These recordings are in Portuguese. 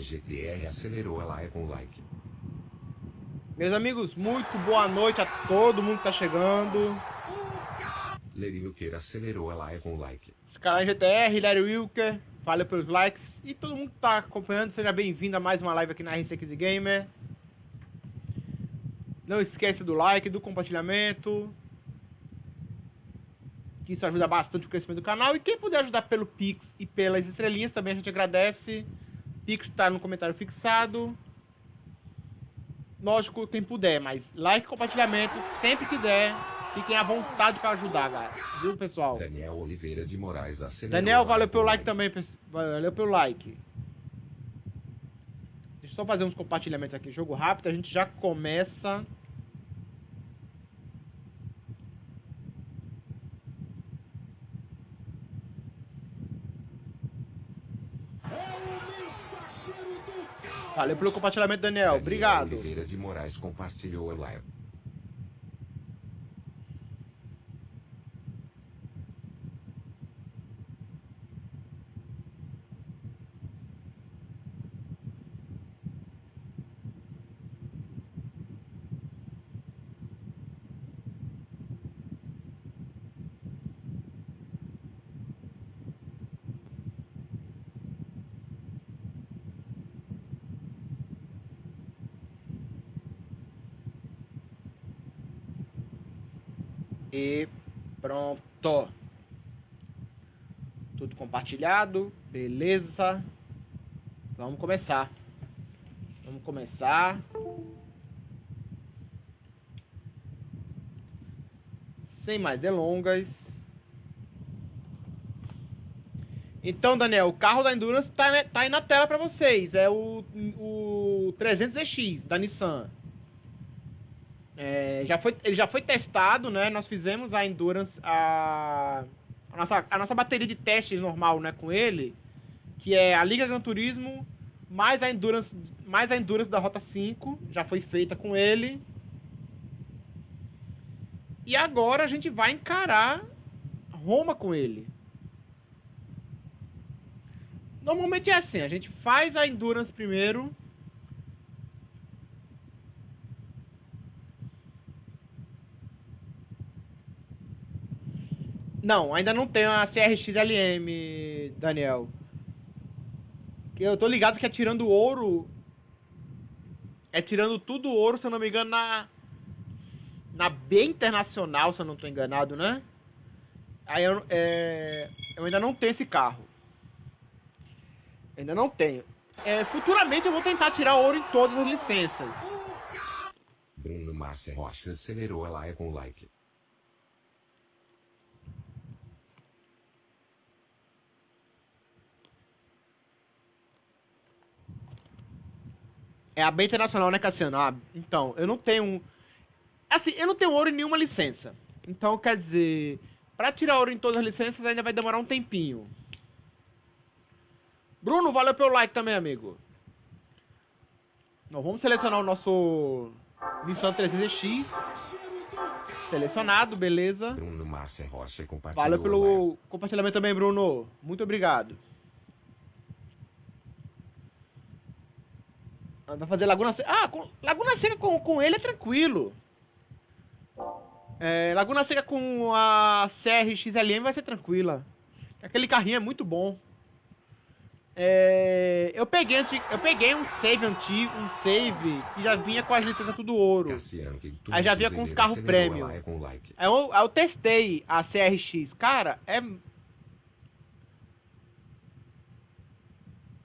GTR acelerou a live com like. Meus amigos, muito boa noite a todo mundo que tá chegando. Larry Wilker acelerou a live com like. Scala GTR, Larry Wilker, valeu pelos likes. E todo mundo que tá acompanhando, seja bem-vindo a mais uma live aqui na RC15 Gamer. Não esqueça do like, do compartilhamento. Que isso ajuda bastante o crescimento do canal. E quem puder ajudar pelo Pix e pelas estrelinhas também a gente agradece. Pix está no comentário fixado. Lógico, quem puder, mas like e compartilhamento sempre que der. Fiquem à vontade para ajudar, galera. Viu, pessoal? Daniel Oliveira de Moraes acelerou. Daniel, valeu pelo com like também. Valeu pelo like. Deixa eu só fazer uns compartilhamentos aqui. Jogo rápido, a gente já começa. Valeu pelo compartilhamento, Daniel. Obrigado. Oliveira de Moraes compartilhou a live. E pronto. Tudo compartilhado, beleza. Vamos começar. Vamos começar. Sem mais delongas. Então, Daniel, o carro da Endurance tá, né- tá aí na tela para vocês. É o, o 300ZX da Nissan. É, já foi, ele já foi testado, né? Nós fizemos a Endurance, a, a, nossa, a nossa bateria de testes normal, né, com ele, que é a Liga Gran Turismo, mais a Endurance, mais a Endurance da Rota 5, já foi feita com ele. E agora a gente vai encarar Roma com ele. Normalmente é assim, a gente faz a Endurance primeiro, Não, ainda não tem a CRX-LM, Daniel. Eu tô ligado que é tirando ouro. É tirando tudo ouro, se eu não me engano, na. Na B Internacional, se eu não tô enganado, né? Aí eu, é, eu ainda não tenho esse carro. Ainda não tenho. É, futuramente eu vou tentar tirar ouro em todas as licenças. Bruno Márcia Rocha acelerou a live com like. É a B Internacional, né, Cassiano? Ah, então, eu não tenho. Assim, eu não tenho ouro em nenhuma licença. Então, quer dizer, pra tirar ouro em todas as licenças ainda vai demorar um tempinho. Bruno, valeu pelo like também, amigo. Nós vamos selecionar o nosso Nissan 300X. Selecionado, beleza. Bruno Márcia Rocha compartilhou Valeu pelo compartilhamento também, Bruno. Muito obrigado. Vai fazer Laguna Seca. Ah, com- Laguna Seca com, com ele é tranquilo. É, Laguna Seca com a CR XLM vai ser tranquila. Aquele carrinho é muito bom. É, eu, peguei, eu peguei um save antigo, um save que já vinha com as licenças tudo ouro. Aí já vinha com os carros com like. Aí eu, aí eu testei a CRX. Cara, é.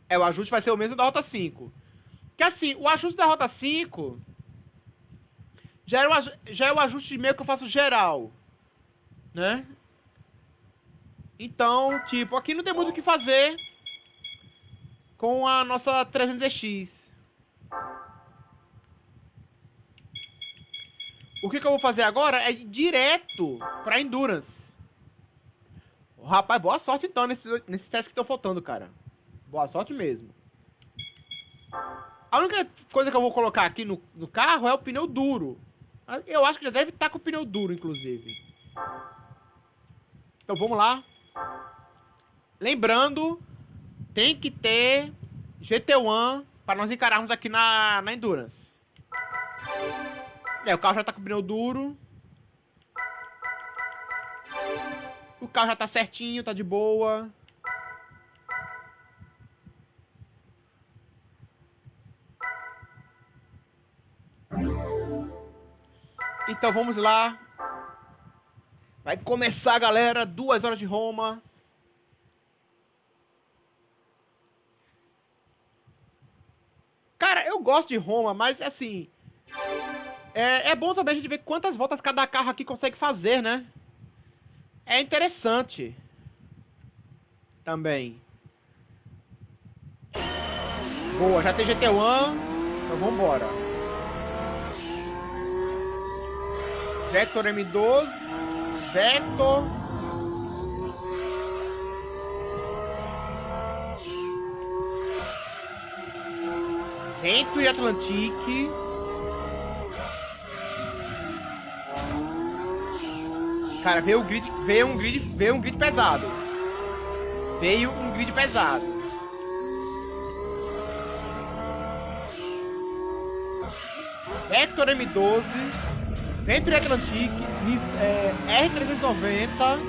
É, o ajuste vai ser o mesmo da Rota 5. Que assim, o ajuste da Rota 5 já é o, já é o ajuste meio que eu faço geral. Né? Então, tipo, aqui não tem muito o que fazer com a nossa 300X. O que, que eu vou fazer agora é ir direto pra Endurance. Rapaz, boa sorte então nesses, nesses testes que estão faltando, cara. Boa sorte mesmo. A única coisa que eu vou colocar aqui no, no carro é o pneu duro. Eu acho que já deve estar com o pneu duro, inclusive. Então vamos lá. lembrando, tem que ter GT1 para nós encararmos aqui na, na Endurance. É, o carro já tá com pneu duro. O carro já tá certinho, tá de boa. Então vamos lá. Vai começar, galera. Duas horas de Roma. Cara, eu gosto de Roma, mas assim... É, é bom também a gente ver quantas voltas cada carro aqui consegue fazer, né? É interessante. Também. Boa, já tem GT1. Então vambora. Vector M12. Vector. Vento e Atlantique. Cara, veio, o grid, veio um grid, veio um grid pesado. Veio um grid pesado. Vector M12, Venture Atlantic, é, R390.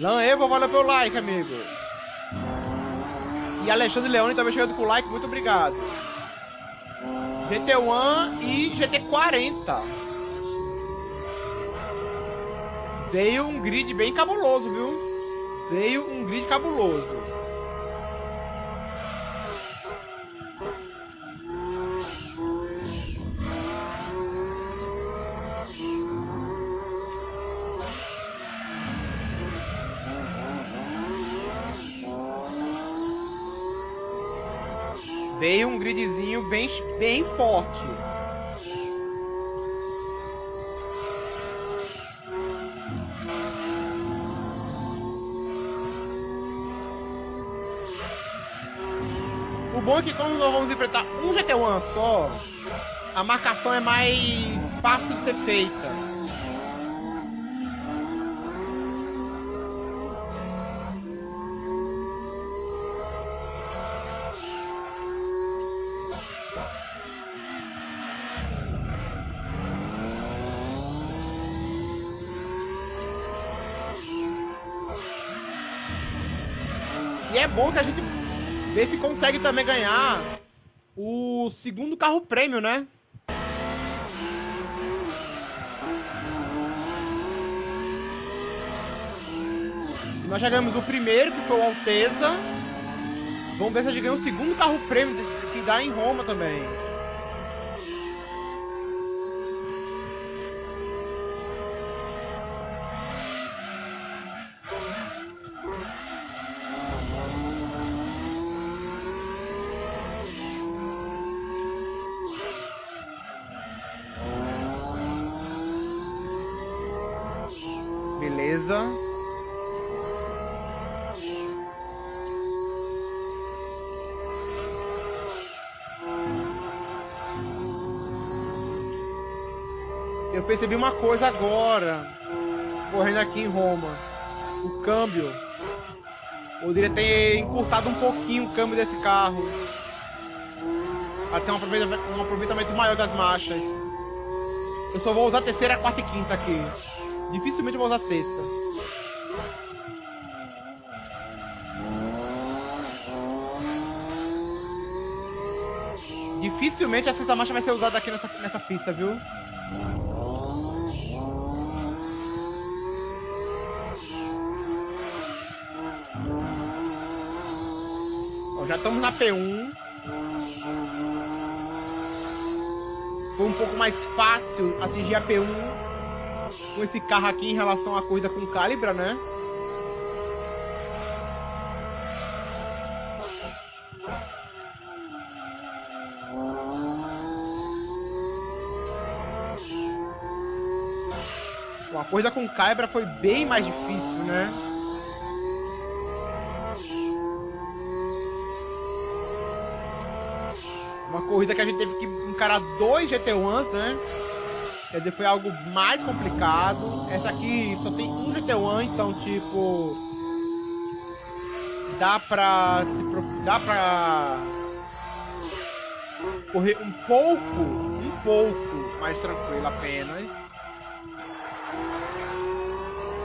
Lan Evo, valeu pelo like, amigo. E Alexandre Leone também chegando com like, muito obrigado. GT1 e GT40. Veio um grid bem cabuloso, viu? Veio um grid cabuloso. Bem, bem forte. O bom é que quando nós vamos enfrentar um GT1 só, a marcação é mais fácil de ser feita. Consegue também ganhar o segundo carro prêmio, né? Nós já ganhamos o primeiro, que foi o Alteza. Vamos ver se a gente ganha o segundo carro prêmio, que dá em Roma também. Percebi uma coisa agora, correndo aqui em Roma. O câmbio. Poderia ter encurtado um pouquinho o câmbio desse carro. Para ter um aproveitamento, um aproveitamento maior das marchas. Eu só vou usar terceira, quarta e quinta aqui. Dificilmente vou usar sexta. Dificilmente a sexta marcha vai ser usada aqui nessa, nessa pista, viu? Já estamos na P1. Foi um pouco mais fácil atingir a P1 com esse carro aqui em relação à corrida com Calibra, né? Bom, a corrida com Calibra foi bem mais difícil, né? Corrida que a gente teve que encarar dois GT1s, né? Quer dizer, foi algo mais complicado. Essa aqui só tem um GT1, então tipo. Dá pra. Se, dá pra. Correr um pouco, um pouco mais tranquilo apenas.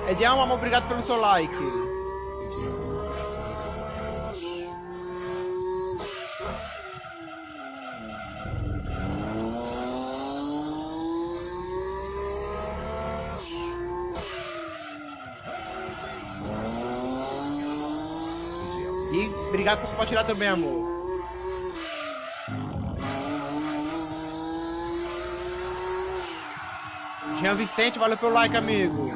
Edialma, obrigado pelo seu like. Obrigado por compartilhar também, amor. Jean Vicente, valeu pelo like, amigo.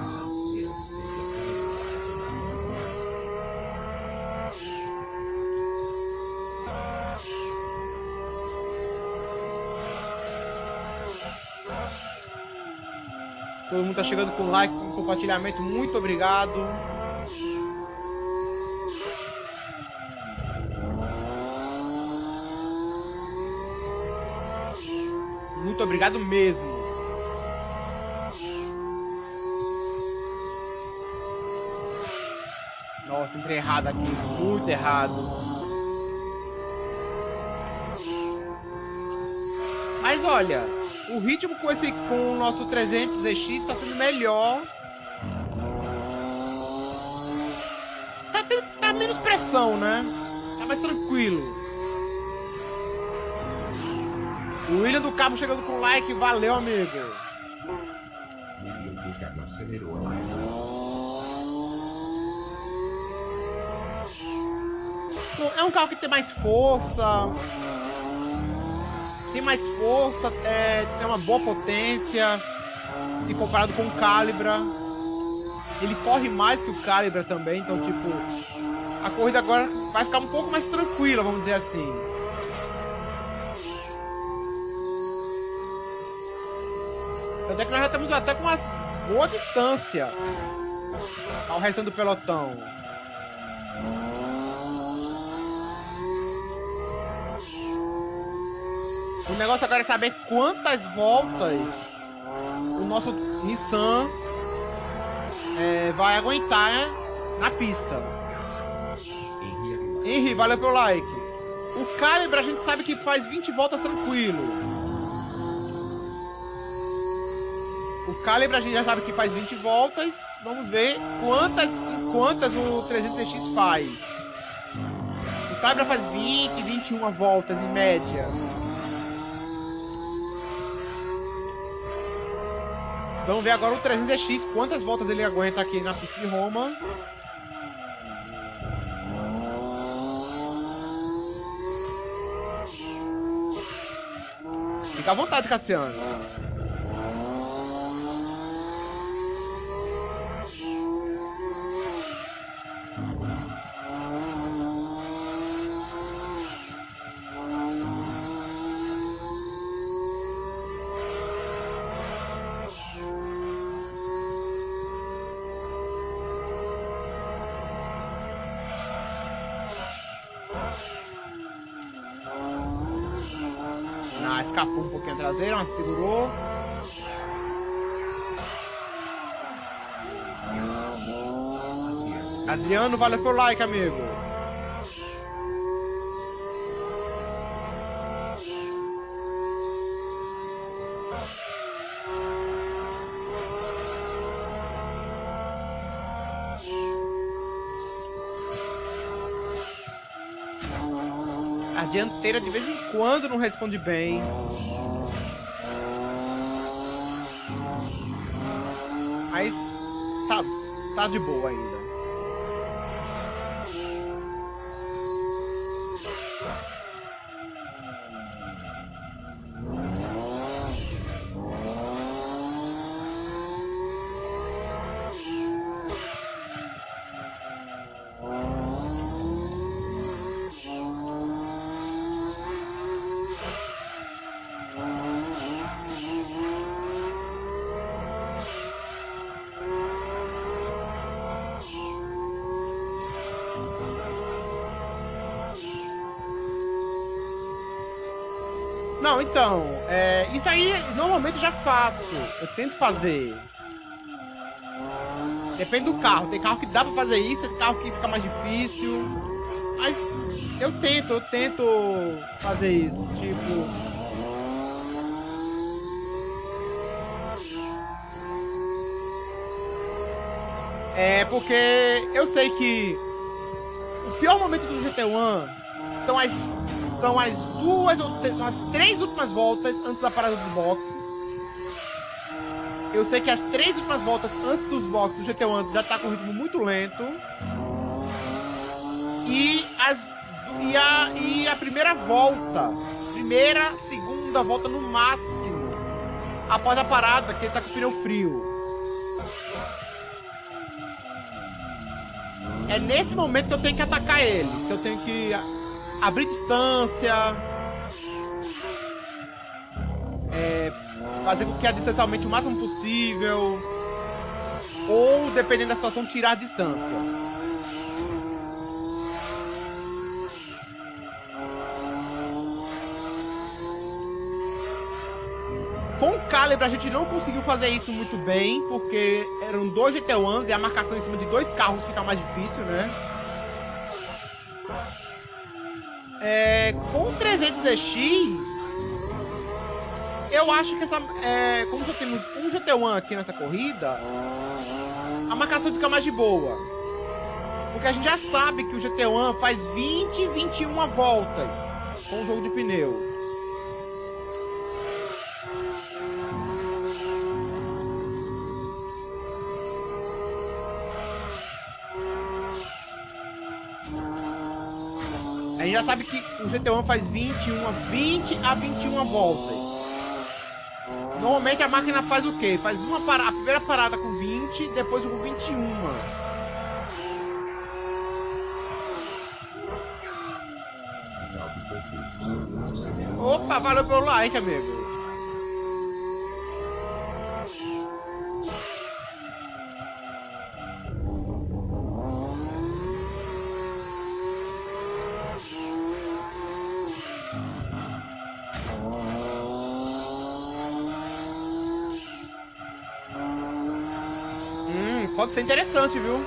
Todo mundo tá chegando com like, com compartilhamento. Muito obrigado. Muito obrigado mesmo. Nossa, entrei errado aqui. Muito errado. Mas olha, o ritmo com esse com o nosso 300 ZX está sendo melhor. Tá, tá menos pressão, né? Tá mais tranquilo. O William do Cabo chegando com like, valeu, amigo. William do acelerou a live. É um carro que tem mais força. Tem mais força, é, tem uma boa potência. E comparado com o Calibra. Ele corre mais que o Calibra também, então tipo. A corrida agora vai ficar um pouco mais tranquila, vamos dizer assim. Até que nós já estamos até com uma boa distância ao resto do pelotão. O negócio agora é saber quantas voltas o nosso Nissan é, vai aguentar né, na pista. Henry, valeu pelo like. O Calibra a gente sabe que faz 20 voltas tranquilo. Calibra a gente já sabe que faz 20 voltas. Vamos ver quantas, quantas o 300X faz. O Calibra faz 20, 21 voltas em média. Vamos ver agora o 300X, quantas voltas ele aguenta aqui na pista de Roma. Fica à vontade, Cassiano. Mas segurou. Adriano, valeu pelo like, amigo. A dianteira de vez em quando não responde bem. Tá de boa ainda. Então, é, isso aí normalmente eu já faço. Eu tento fazer. Depende do carro. Tem carro que dá pra fazer isso, tem carro que fica mais difícil. Mas eu tento, eu tento fazer isso. Tipo. É porque eu sei que o pior momento do GT1 são as são as duas ou são as três últimas voltas antes da parada do box. Eu sei que as três últimas voltas antes dos boxes do GT1 já tá com um ritmo muito lento. E as e a e a primeira volta, primeira, segunda volta no máximo após a parada que ele tá com o pneu frio. É nesse momento que eu tenho que atacar ele, que eu tenho que abrir distância, é, fazer com que a distância aumente o máximo possível, ou, dependendo da situação, tirar a distância. Com o Calibre a gente não conseguiu fazer isso muito bem, porque eram dois GT1s e a marcação em cima de dois carros fica mais difícil, né? É, com o 300EX, eu acho que essa. É, como já temos um GT1 aqui nessa corrida, a marcação fica mais de boa. Porque a gente já sabe que o GT1 faz 20, 21 voltas com o jogo de pneu. Sabe que o GT1 faz 21, 20 a 21 voltas. Normalmente a máquina faz o quê? Faz uma parada, a primeira parada com 20, depois com 21. Opa, valeu pelo like, amigo. Interessante, viu?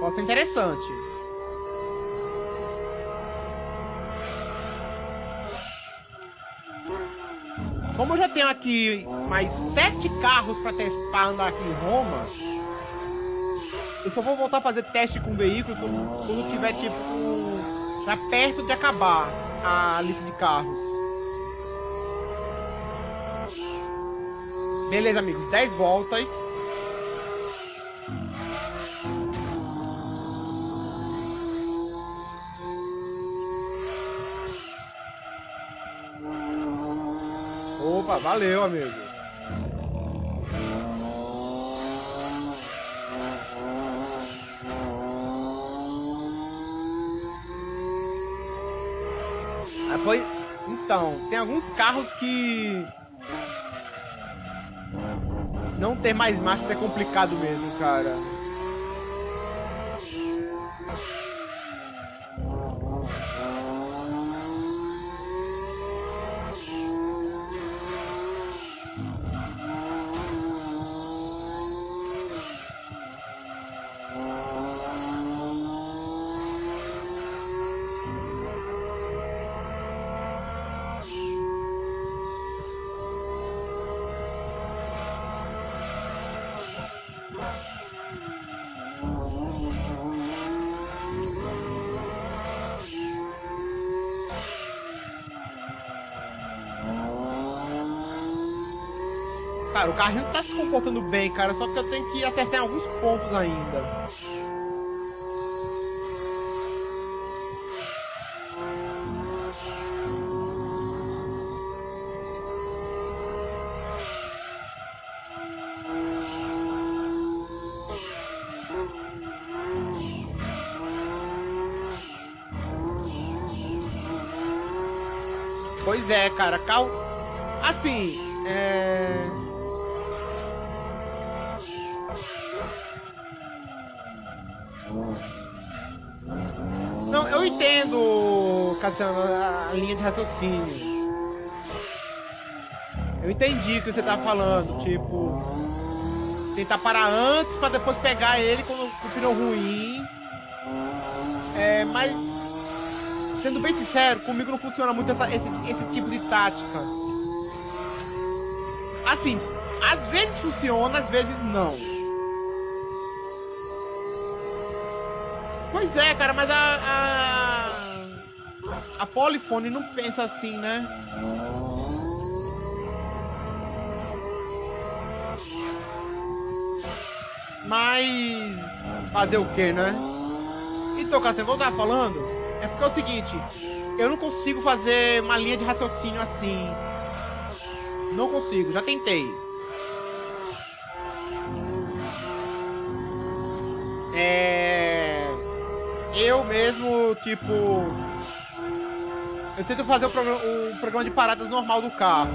Pode ser interessante. Como eu já tenho aqui mais sete carros para testar andar aqui em Roma, eu só vou voltar a fazer teste com veículos quando, quando tiver tipo já perto de acabar a lista de carros. Beleza, amigos. 10 voltas. Opa, valeu, amigo. Ah, então, tem alguns carros que não ter mais marcha é complicado mesmo, cara. Cara, o carrinho tá se comportando bem, cara, só que eu tenho que acertar alguns pontos ainda. Pois é, cara, cal... Assim, é... assim, a, a linha de raciocínio. Eu entendi o que você tá falando, tipo. Tentar parar antes pra depois pegar ele quando o pneu ruim. É, mas. Sendo bem sincero, comigo não funciona muito essa, esse, esse tipo de tática. Assim, às vezes funciona, às vezes não. Pois é, cara, mas. A, a Polifone não pensa assim, né? Mas. Fazer o que, né? Então, Cassiano, eu tava falando, é porque é o seguinte: eu não consigo fazer uma linha de raciocínio assim. Não consigo, já tentei. É. Eu mesmo, tipo. Eu tento fazer o programa, o programa de paradas normal do carro.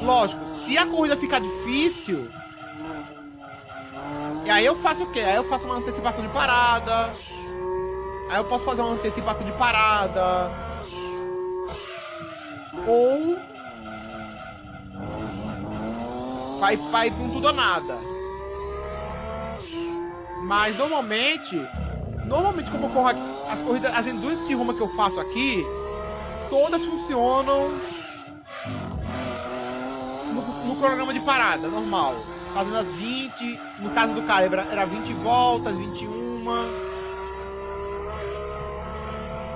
Lógico, se a corrida ficar difícil, e aí eu faço o quê? Aí eu faço uma antecipação de parada. Aí eu posso fazer uma antecipação de parada. Ou. Vai, vai com tudo ou nada. Mas normalmente. Normalmente como ocorre aqui, as corridas, as endurance de Roma que eu faço aqui, todas funcionam no, no programa de parada, normal fazendo as 20. No caso do cara, era 20 voltas, 21.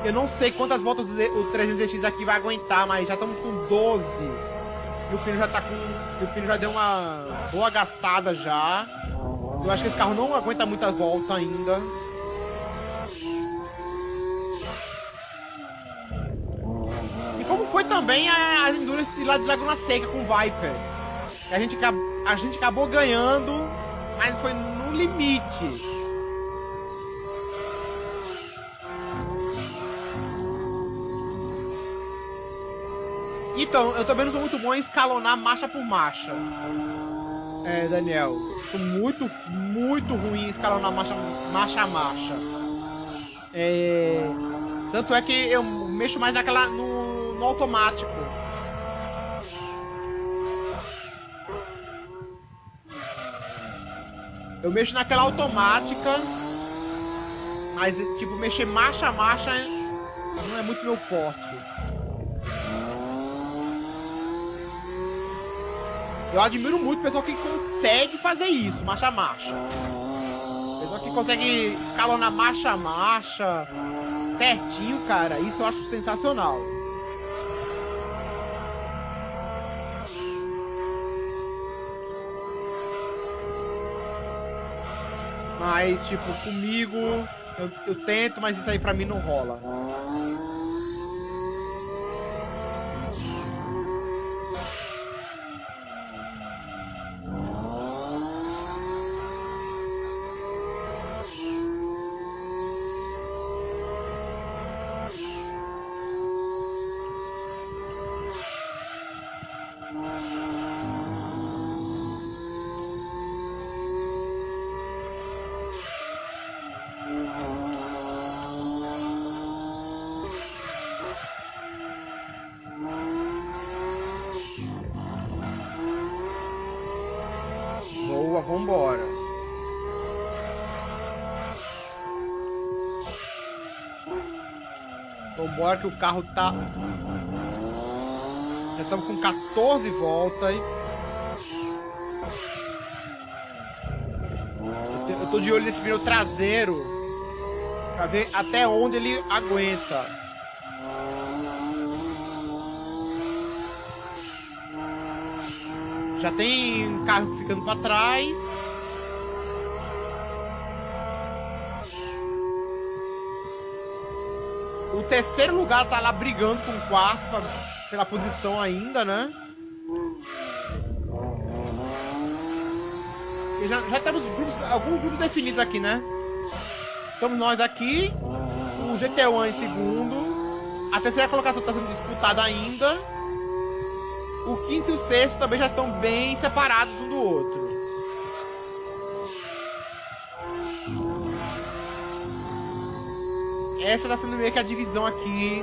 Eu não sei quantas voltas o 300X aqui vai aguentar, mas já estamos com 12. E o pneu já tá com. O pneu já deu uma boa gastada já. Eu acho que esse carro não aguenta muitas voltas ainda. E como foi também a, as Endurance lá de Laguna Seca com Viper. A gente, a gente acabou ganhando, mas foi no limite. Então, eu também não sou muito bom em escalonar marcha por marcha. É, Daniel. Sou muito, muito ruim em escalonar marcha, marcha a marcha. É, tanto é que eu mexo mais naquela no, no automático. Eu mexo naquela automática, mas tipo, mexer marcha a marcha não é muito meu forte. Eu admiro muito o pessoal que consegue fazer isso, marcha a marcha. Pessoal que consegue escalonar marcha a marcha certinho, cara, isso eu acho sensacional. Mas, tipo, comigo, eu, eu tento, mas isso aí pra mim não rola. Vambora que o carro tá... Já estamos com 14 voltas. Eu tô de olho nesse pneu traseiro. Pra ver até onde ele aguenta. Já tem carro ficando para trás. Terceiro lugar tá lá brigando com o quarto pela posição ainda, né? E já, já temos grupos, alguns grupos definidos aqui, né? Estamos nós aqui, o GT1 em segundo. A terceira colocação está sendo disputada ainda. O quinto e o sexto também já estão bem separados um do outro. essa tá sendo meio que a divisão aqui.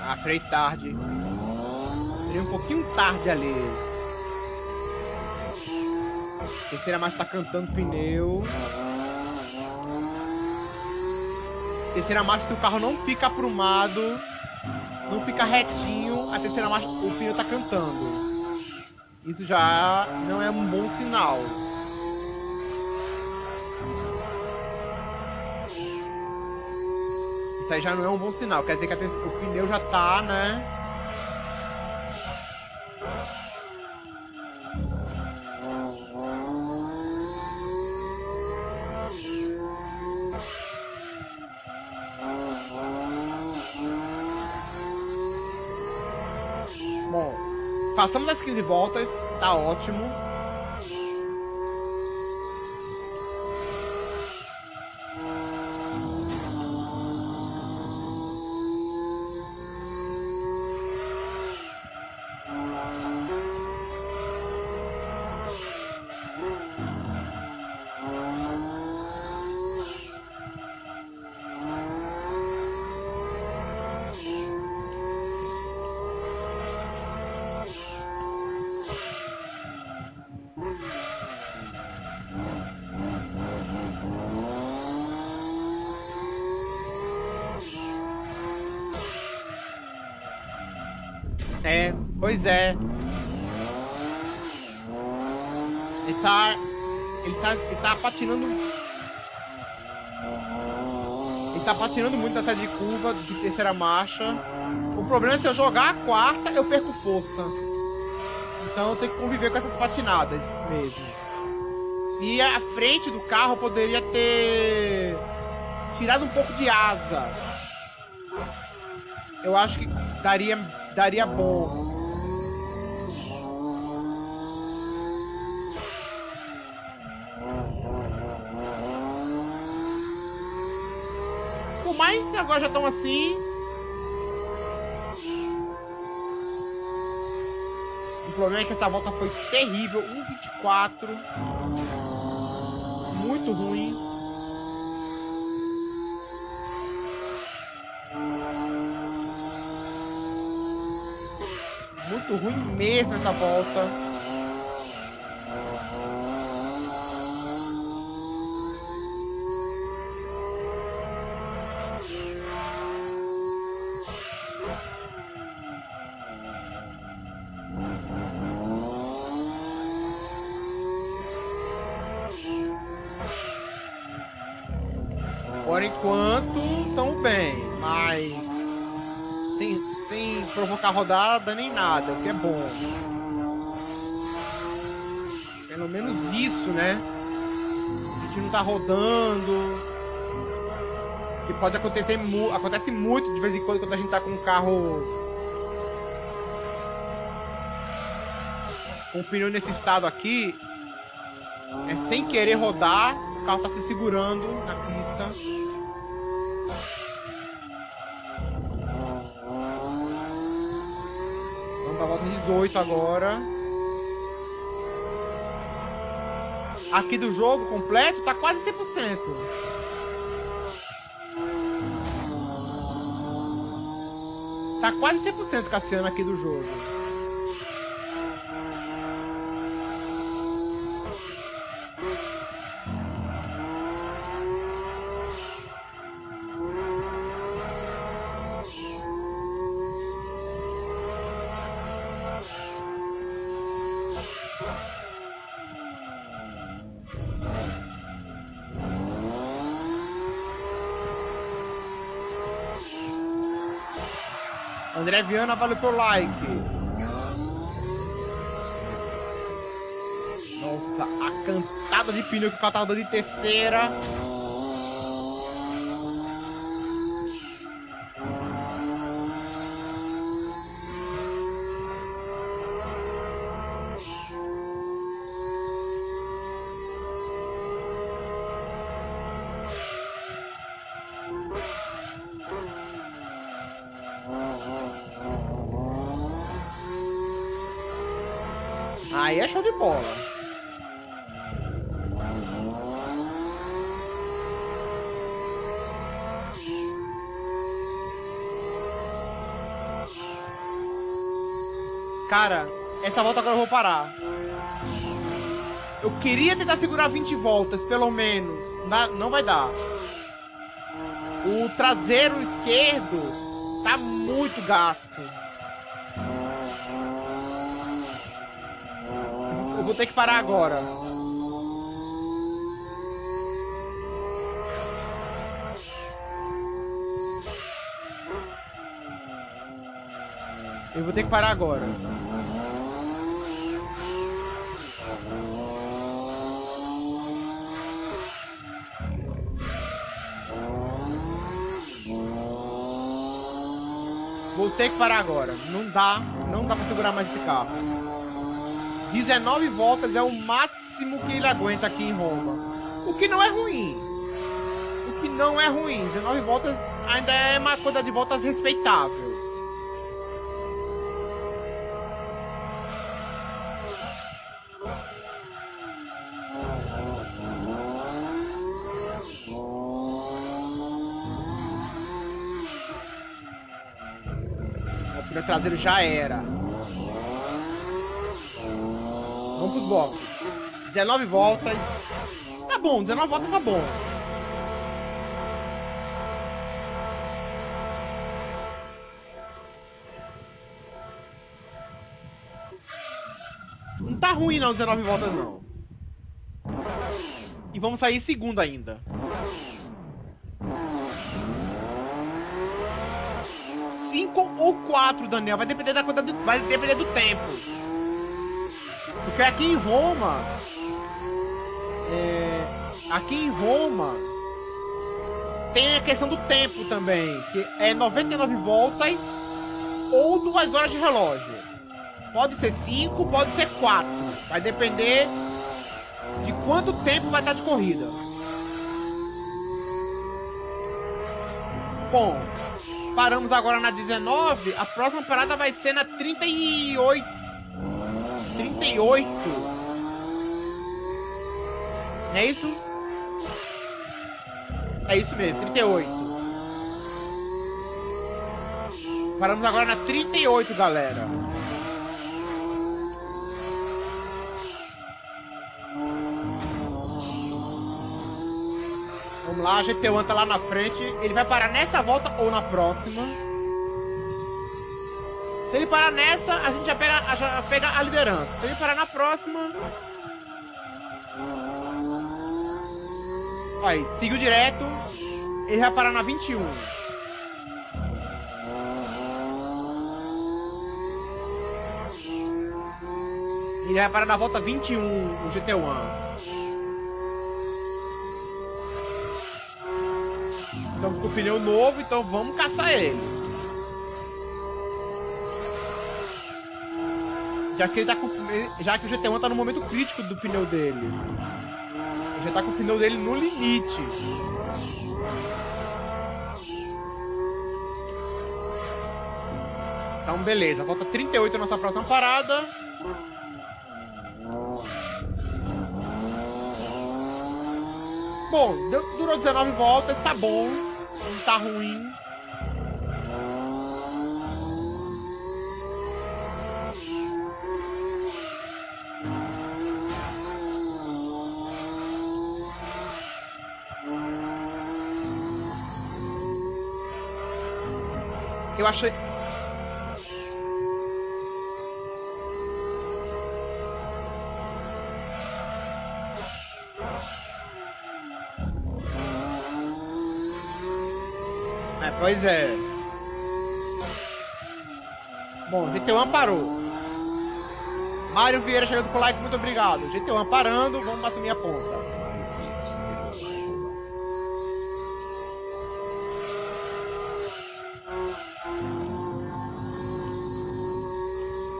Ah, frei tarde. Seria um pouquinho tarde ali. Terceira marcha tá cantando pneu. Terceira marcha, se o carro não fica aprumado, não fica retinho, a terceira marcha, o pneu tá cantando. Isso já não é um bom sinal. Isso aí já não é um bom sinal. Quer dizer que o pneu já tá, né? Passamos das 15 voltas, tá ótimo. Curva de terceira marcha. O problema é se eu jogar a quarta, eu perco força. Então eu tenho que conviver com essas patinadas mesmo. E a frente do carro poderia ter tirado um pouco de asa. Eu acho que daria daria bom. Por mais que agora já estão assim. O problema é que essa volta foi terrível. 1,24. Muito ruim. muito ruim mesmo essa volta. Por enquanto, tão bem, mas sem, sem provocar rodada nem nada, o que é bom. Pelo menos isso, né? A gente não tá rodando. Que pode acontecer acontece muito de vez em quando quando a gente tá com um carro com o pneu nesse estado aqui. É sem querer rodar, o carro tá se segurando na 18 agora. Aqui do jogo completo tá quase 100%. Tá quase 100% Cassiano aqui do jogo. Viana, valeu pelo like. Nossa, a cantada de pneu que o cara de terceira. Essa volta agora eu vou parar. Eu queria tentar segurar 20 voltas, pelo menos. Não vai dar. O traseiro esquerdo tá muito gasto. Eu vou ter que parar agora. Eu vou ter que parar agora. Ter que parar agora. Não dá, não dá pra segurar mais esse carro. 19 voltas é o máximo que ele aguenta aqui em Roma. O que não é ruim. O que não é ruim. 19 voltas ainda é uma coisa de voltas respeitável. Traseiro já era. Vamos pros boxes. 19 voltas. Tá bom, 19 voltas tá bom. Não tá ruim não, 19 voltas não. E vamos sair segundo ainda. 5 ou 4, Daniel. Vai depender da do, vai depender do tempo. Porque aqui em Roma. É, aqui em Roma. Tem a questão do tempo também. Que é 99 voltas ou 2 horas de relógio. Pode ser 5, pode ser 4. Vai depender de quanto tempo vai estar de corrida. Bom, Paramos agora na 19. A próxima parada vai ser na 38. 38. É isso? É isso mesmo, 38. Paramos agora na 38, galera. Lá, a GT1 tá lá na frente. Ele vai parar nessa volta ou na próxima. Se ele parar nessa, a gente já pega, já pega a liderança. Se ele parar na próxima... Aí, seguiu direto. Ele vai parar na 21. Ele vai parar na volta 21, o GT1. Estamos com o pneu novo, então vamos caçar ele. Já que, ele tá com, já que o GT1 tá no momento crítico do pneu dele. Já tá com o pneu dele no limite. Então, beleza. Volta 38 a nossa próxima parada. Bom, durou 19 voltas, tá bom tá ruim. Eu achei... Pois é. Bom, GT1 parou. Mário Vieira chegando com like, muito obrigado. GT1 parando, vamos assumir a ponta.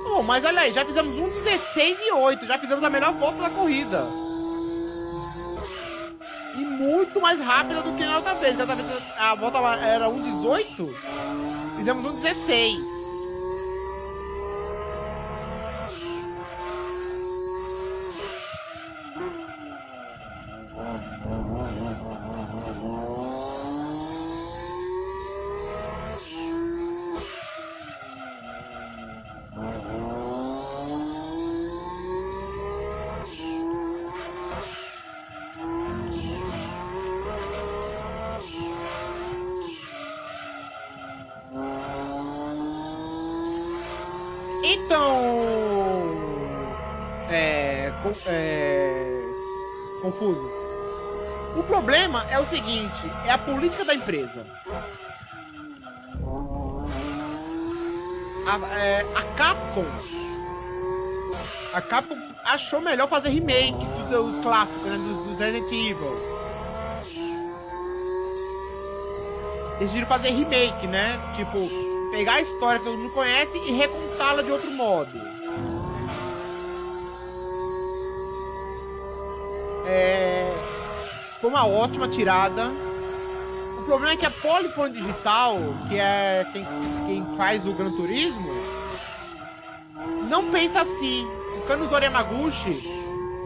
Bom, mas olha aí, já fizemos um 16 e 8, já fizemos a melhor volta da corrida muito mais rápida do que na outra vez. Outra vez a volta era 1,18, fizemos 1,16. Política da empresa. A, é, a Capcom. A Capcom achou melhor fazer remake dos, clássicos, né, dos, dos Resident Evil. decidiram fazer remake, né? Tipo, pegar a história que todo mundo conhece e recontá-la de outro modo. É... Foi uma ótima tirada. O problema é que a Polyphone Digital, que é quem, quem faz o Gran Turismo, não pensa assim. O Kanuzori Yamaguchi,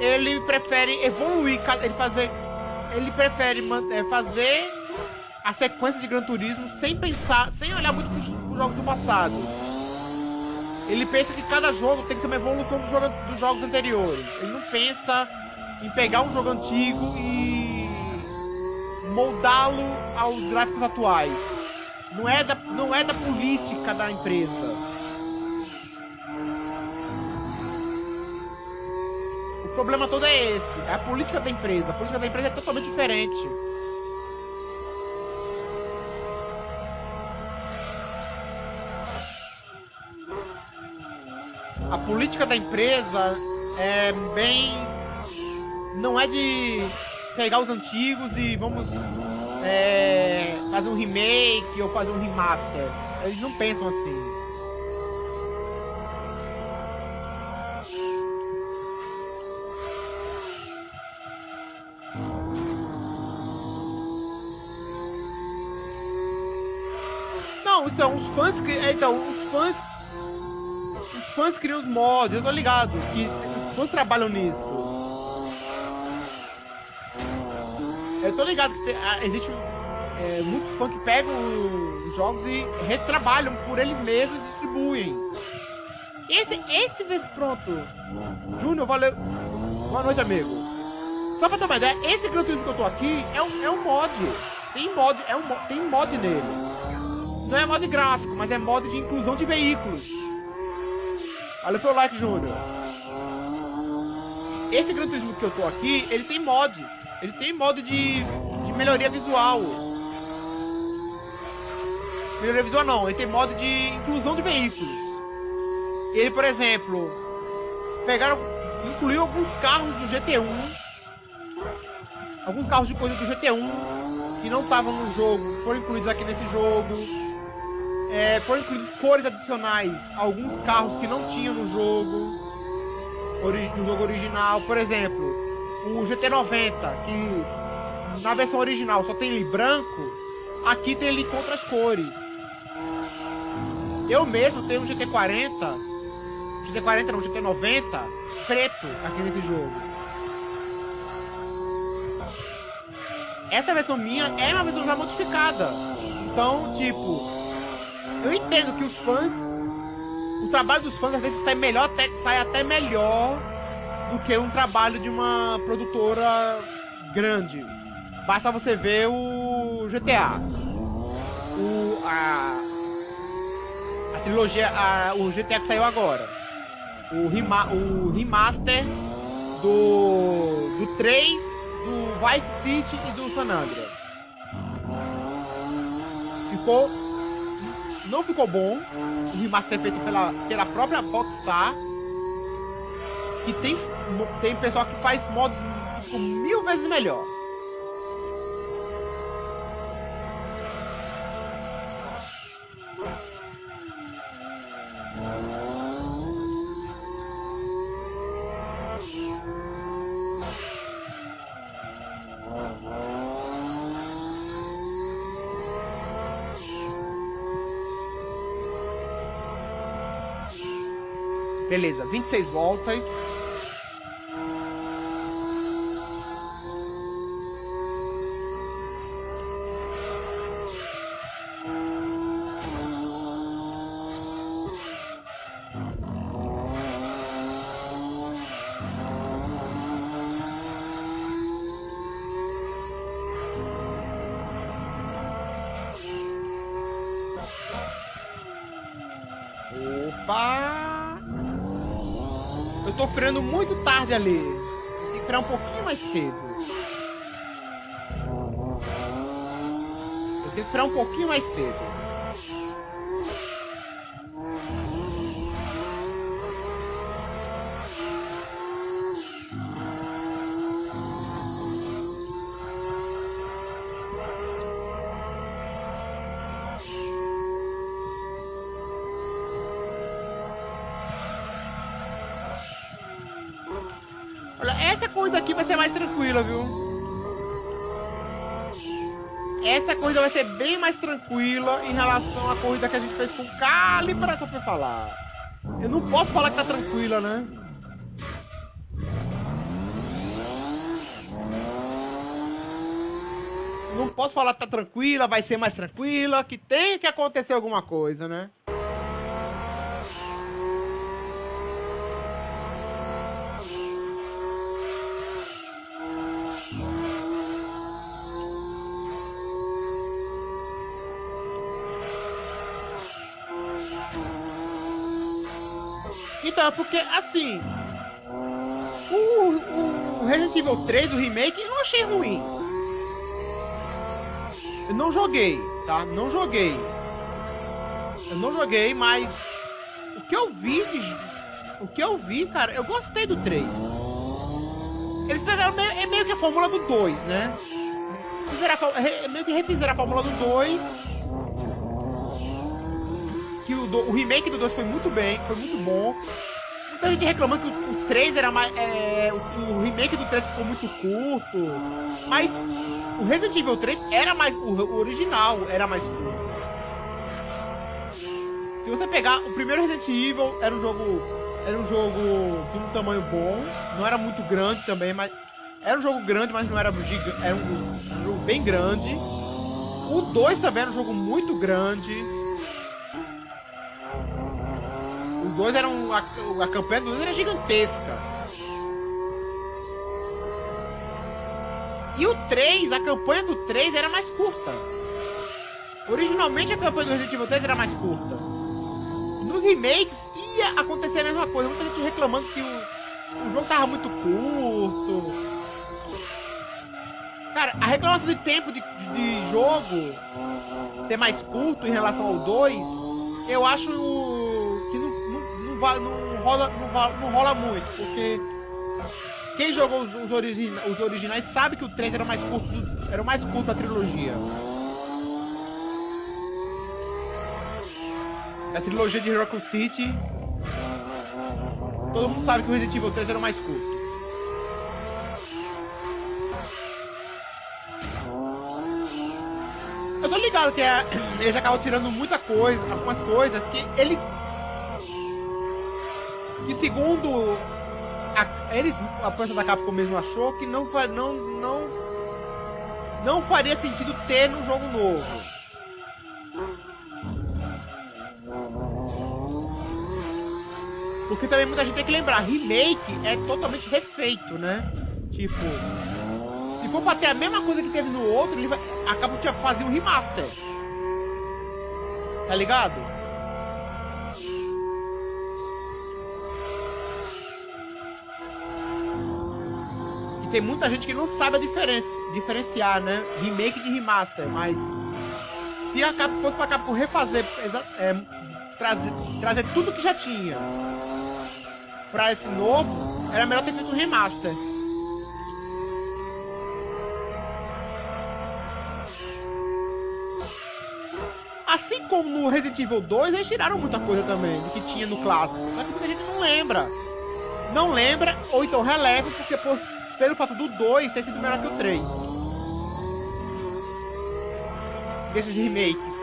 ele prefere evoluir, ele fazer, ele prefere é, fazer a sequência de Gran Turismo sem pensar, sem olhar muito para os jogos do passado. Ele pensa que cada jogo tem que ter uma evolução dos, jogo- dos jogos anteriores. Ele não pensa em pegar um jogo antigo e moldá-lo aos gráficos atuais. Não é da, não é da política da empresa. O problema todo é esse, é a política da empresa. A política da empresa é totalmente diferente. a política da empresa é bem. Não é de pegar os antigos e vamos é, fazer um remake ou fazer um remaster. Eles não pensam assim. Não, é uns fãs que. é, Então, os fãs os fãs criam os mods, eu tô ligado que os fãs trabalham nisso. Eu tô ligado que ah, existe é, muito fã que pegam os jogos e retrabalham por eles mesmos e distribuem. Esse, esse pronto. Júnior, valeu. Boa noite, amigo. Só pra ter uma ideia, esse Gran que eu tô aqui é um, é um mod. Tem mod, é um, tem mod nele. Não é mod gráfico, mas é mod de inclusão de veículos. Olha pelo like, Júnior. Esse Gran Turismo que eu tô aqui, ele tem mods. Ele tem mod de, de melhoria visual. Melhoria visual não, ele tem mod de inclusão de veículos. Ele, por exemplo, pegaram, incluiu alguns carros do GT1. Alguns carros de corrida do GT1 que não estavam no jogo, foram incluídos aqui nesse jogo. É, foram incluídas cores adicionais alguns carros que não tinham no jogo, no jogo original. Por exemplo, o GT90, que na versão original só tem ele branco, aqui tem ele com outras cores. Eu mesmo tenho um GT40, GT40 não, GT90, preto aqui nesse jogo. Essa versão minha é uma versão já modificada. Então, tipo, eu entendo que os fãs. O trabalho dos fãs às vezes sai melhor, até, sai até melhor do que um trabalho de uma produtora grande. Basta você ver o GTA. O. A. A trilogia. A, o GTA que saiu agora. O, rema, o remaster do. do 3, do Vice City e do San Andreas. Ficou não ficou bom. O remaster é feito pela, pela própria Rockstar. E tem, tem pessoal que faz que ficam mil vezes melhor. Beleza, 26 voltas. Tarde ali. Tem que frear um pouquinho mais cedo. Eu tenho que frear um pouquinho mais cedo. Olha, essa corrida aqui vai ser mais tranquila, viu? Essa corrida vai ser bem mais tranquila em relação à corrida que a gente fez com calibração pra falar. Eu não posso falar que tá tranquila, né? Não posso falar que tá tranquila, vai ser mais tranquila, que tem que acontecer alguma coisa, né? É porque, assim... O, o Resident Evil 3, o remake, eu não achei ruim. Eu não joguei, tá? Não joguei. Eu não joguei, mas... O que eu vi. O que eu vi, cara, eu gostei do 3. Eles fizeram meio, é meio que a fórmula do 2, né? Fizeram a, re, meio que refizeram a fórmula do 2 que o, do, o remake do 2 foi muito bem, foi muito bom. Muita gente reclamando que o, o 3 era mais. É, o, o, remake do 3 ficou muito curto. Mas o Resident Evil 3 era mais. O, o original era mais curto. Se você pegar o primeiro Resident Evil, era um jogo. Era um jogo de um tamanho bom. Não era muito grande também, mas. Era um jogo grande, mas não era gigante. Era um, um jogo bem grande. O 2 também era um jogo muito grande. Os dois eram. A, a campanha dos dois era gigantesca. E o 3, a campanha do 3 era mais curta. Originalmente a campanha do Resident Evil 3 era mais curta. Nos remakes ia acontecer a mesma coisa. Muita gente reclamando que o, o jogo tava muito curto. Cara, a reclamação de tempo de, de jogo ser mais curto em relação ao 2, eu acho não, não, rola, não, não rola muito, porque quem jogou os, os, origina, os, originais sabe que o 3 era mais curto, era o mais curto da trilogia. Da trilogia de Hero City, todo mundo sabe que o Resident Evil 3 era o mais curto. Eu tô ligado que é, eles acabam tirando muita coisa, algumas coisas que ele que segundo a, eles, a planta da Capcom mesmo achou que não, não, não, não faria sentido ter num jogo novo. Porque também muita gente tem que lembrar, remake é totalmente refeito, né? Tipo, se for pra ter a mesma coisa que teve no outro, ele vai, acaba de fazer um remaster. Tá ligado? Tem muita gente que não sabe a diferença, diferenciar, né? Remake de remaster, mas se a Capcom fosse pra Capcom refazer, é, trazer, trazer tudo que já tinha pra esse novo, era melhor ter feito um remaster. Assim como no Resident Evil 2, eles tiraram muita coisa também do que tinha no clássico. Mas muita gente não lembra. Não lembra, ou então releva, porque por pelo fato do 2 ter sido melhor que o 3. Desses remakes.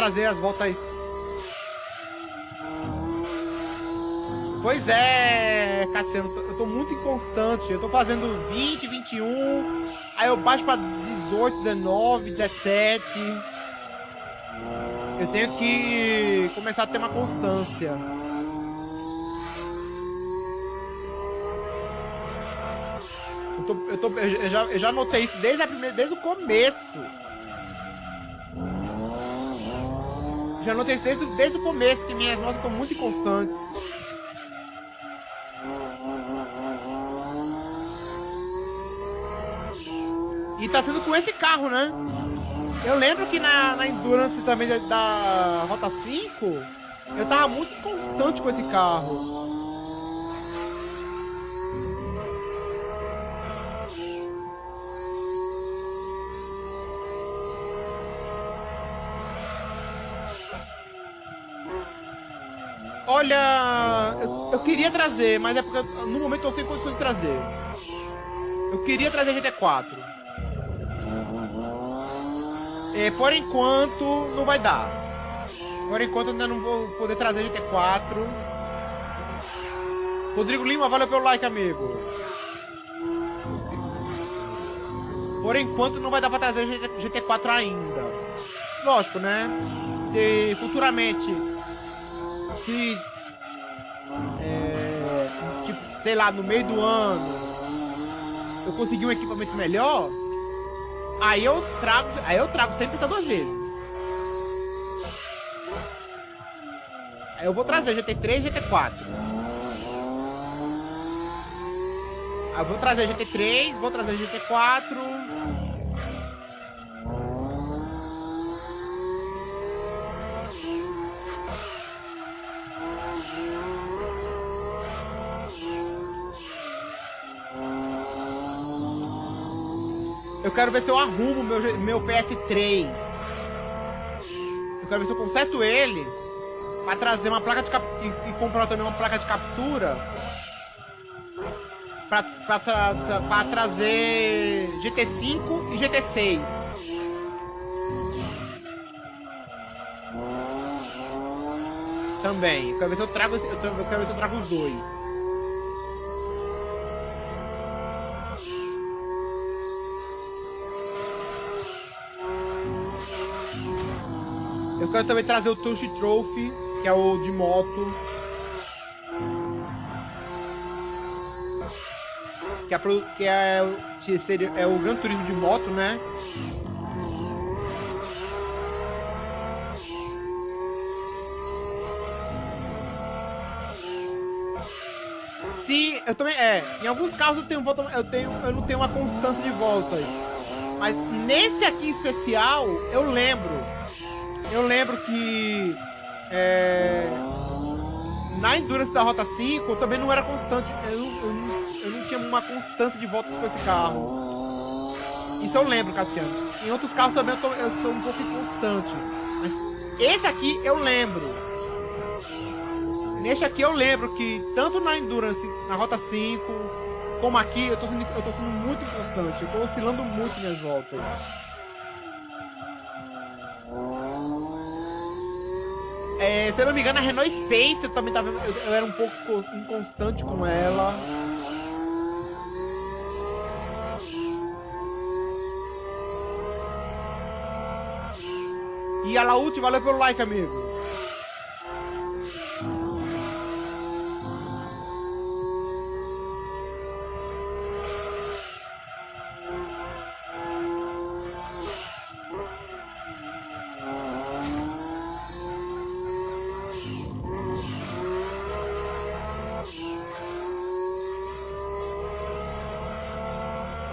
Trazer as voltas. Pois é, Cassiano, eu tô muito inconstante. Eu tô fazendo 20, 21, aí eu baixo pra 18, 19, 17. Eu tenho que começar a ter uma constância. Eu, tô, eu, tô, eu, já, eu já notei isso desde, a primeira, desde o começo. Já notei desde, desde o começo que minhas notas estão muito inconstantes. E tá sendo com esse carro, né? Eu lembro que na, na Endurance também da, da Rota 5, eu tava muito constante com esse carro. Eu, queria trazer, mas é porque no momento eu tenho condições de trazer. Eu queria trazer GT4. É, por enquanto, não vai dar. Por enquanto, ainda não vou poder trazer GT4. Rodrigo Lima, valeu pelo like, amigo. Por enquanto, não vai dar pra trazer GT4 ainda. Lógico, né? Se futuramente, se, sei lá, no meio do ano, eu conseguir um equipamento melhor, Aí eu trago, aí eu trago sempre essas duas vezes. Aí eu vou trazer GT3 e GT4. Aí eu vou trazer GT3, vou trazer GT4. Eu quero ver se eu arrumo meu, meu PS3. Eu quero ver se eu conserto ele. Pra trazer uma placa de captura. E, e, comprar também uma placa de captura. Pra, pra, pra, pra trazer GT5 e GT6. Também. Eu quero ver se eu trago, eu quero ver se eu trago os dois. Eu quero também trazer o Touch Trophy, que é o de moto. Que é, que é, que seria, é o Gran Turismo de moto, né? Sim, eu também. É, em alguns carros eu tenho volta, eu tenho, eu não tenho uma constância de voltas. Mas nesse aqui especial, eu lembro eu lembro que é, na Endurance da Rota 5 eu também não era constante, eu, eu, eu não tinha uma constância de voltas com esse carro. Isso eu lembro, Cassiano. Em outros carros também eu, tô, eu sou um pouco inconstante. Mas esse aqui eu lembro. Neste aqui eu lembro que tanto na Endurance, na Rota 5, como aqui, eu tô eu tô sendo muito inconstante. Eu tô oscilando muito minhas voltas. É, se eu não me engano, a Renault Space eu também tava. Eu, eu era um pouco inconstante com ela. E a Laute, valeu pelo like, amigo.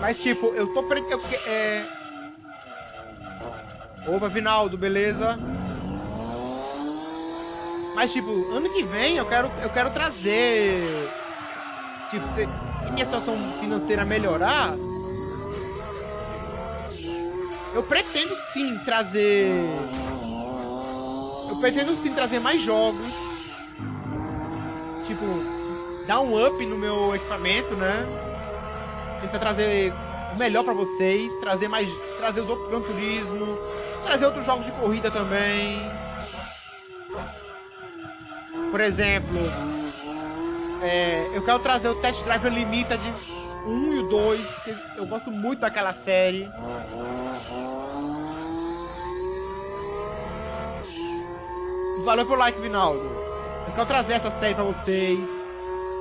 Mas tipo, eu tô pre... eu, é... Opa, Vinaldo, beleza? Mas tipo, ano que vem eu quero, eu quero trazer. Tipo, se, se minha situação financeira melhorar, eu pretendo sim trazer. Eu pretendo sim trazer mais jogos. Tipo, dar um up no meu equipamento, né? Tentar trazer o melhor para vocês, trazer mais, trazer os outros Gran Turismo, trazer outros jogos de corrida também. Por exemplo, é, eu quero trazer o Test Drive Unlimited 1 e o 2, que eu gosto muito daquela série. Valeu pelo like, Vinaldo. Eu quero trazer essa série pra vocês.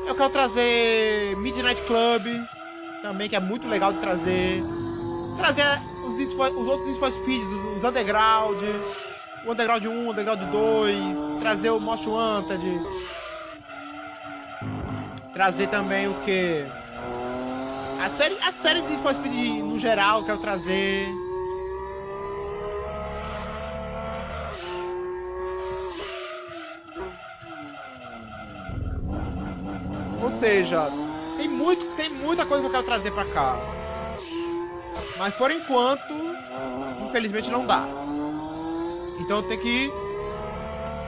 Eu quero trazer Midnight Club, também, que é muito legal de trazer. Trazer os, os outros Need for os, os Underground, o Underground 1, o Underground 2, trazer o Most Wanted. Trazer também o que? A série, a série de Need for Speed no geral, quero trazer. Ou seja, muito, tem muita coisa que eu quero trazer pra cá. Mas por enquanto, infelizmente não dá. Então eu tenho que ir.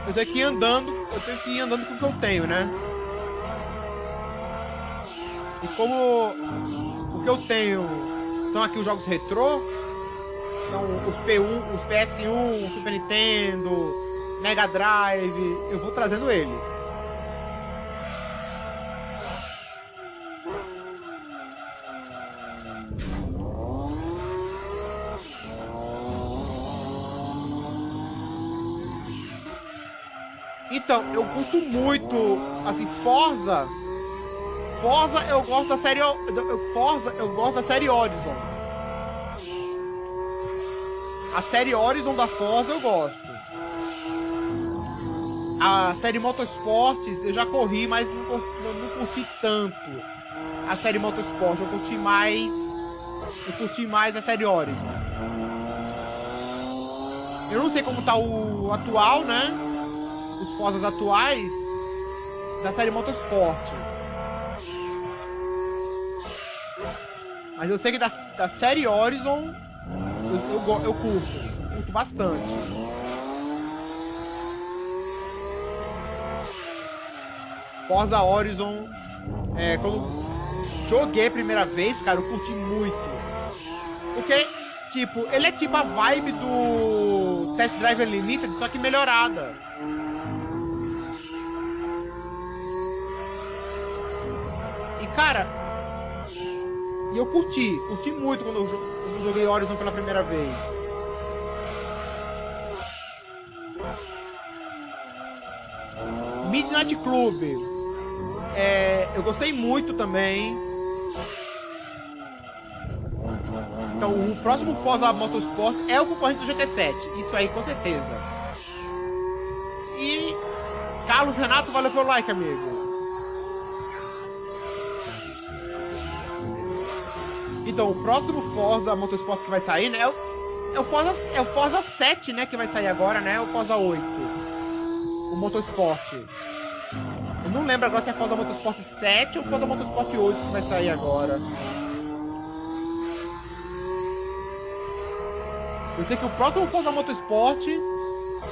Eu tenho que ir andando. Eu tenho que ir andando com o que eu tenho, né? E como o que eu tenho são aqui os jogos retrô, são os P1, os PS1, Super Nintendo, Mega Drive, eu vou trazendo eles. Então, eu curto muito, assim, Forza. Forza eu gosto da série Forza eu gosto da série Horizon. A série Horizon da Forza eu gosto. A série Motorsports eu já corri, mas não, eu não curti tanto. A série Motorsport, eu curti mais. Eu curti mais a série Horizon. Eu não sei como tá o atual, né? Os Forzas atuais da série Motorsport. Mas eu sei que da, da série Horizon eu, eu, eu curto, curto bastante. Forza Horizon, é, quando joguei a primeira vez, cara, eu curti muito. Porque, tipo, ele é tipo a vibe do Test Drive Unlimited, só que melhorada. Cara, e eu curti, curti muito quando eu, quando eu joguei Horizon pela primeira vez. Midnight Club. É, eu gostei muito também. Então, o próximo Forza Motorsport é o concorrente do GT7. Isso aí, com certeza. E Carlos Renato, valeu pelo like, amigo. Então, o próximo Forza Motorsport que vai sair, né? É o, é o, Forza, é o Forza 7, né? Que vai sair agora, né? O Forza 8. O Motorsport. Eu não lembro agora se é Forza Motorsport 7 ou Forza Motorsport 8 que vai sair agora. Eu sei que o próximo Forza Motorsport,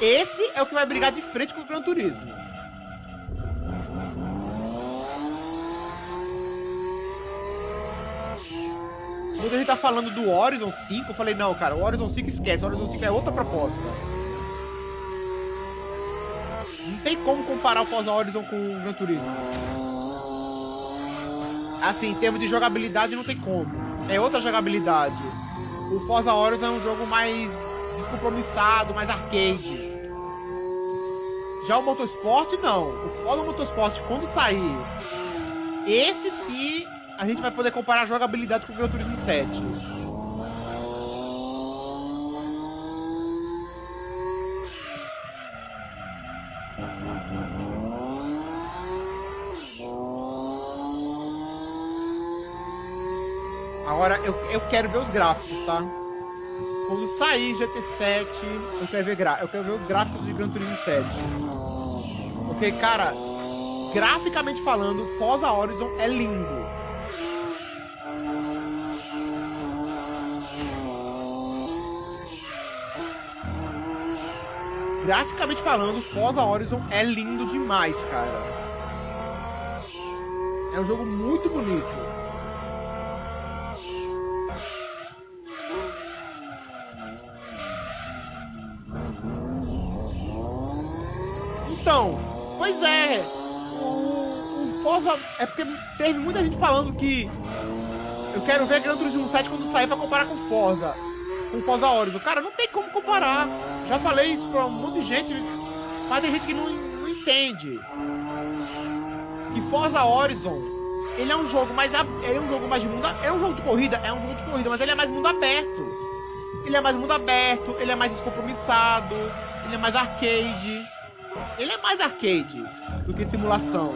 esse é o que vai brigar de frente com o Gran Turismo. Quando a gente tá falando do Horizon 5, eu falei, não, cara, o Horizon 5 esquece, o Horizon 5 é outra proposta. Não tem como comparar o Forza Horizon com o Gran Turismo. Assim, em termos de jogabilidade, não tem como. É outra jogabilidade. O Forza Horizon é um jogo mais descompromissado, mais arcade. Já o Motorsport, não. O Forza Motorsport, quando sair, esse sim a gente vai poder comparar a jogabilidade com o Gran Turismo 7. Agora eu, eu quero ver os gráficos, tá? Quando sair GT7, eu quero ver, gra eu quero ver os gráficos de Gran Turismo 7. Porque, cara, graficamente falando, Forza Horizon é lindo. graficamente falando, Forza Horizon é lindo demais, cara. É um jogo muito bonito. então, pois é. O, o Forza. É porque teve muita gente falando que. Eu quero ver Gran Turismo 7 quando sair pra comparar com Forza. Com Forza Horizon. Cara, não tem como comparar. Já falei isso pra um monte de gente. Mas tem gente que não, não entende. Que Forza Horizon ele é um jogo mais é um jogo mais de mundo é um jogo de corrida é um jogo de corrida mas ele é mais mundo aberto ele é mais mundo aberto ele é mais descompromissado ele é mais arcade ele é mais arcade do que simulação.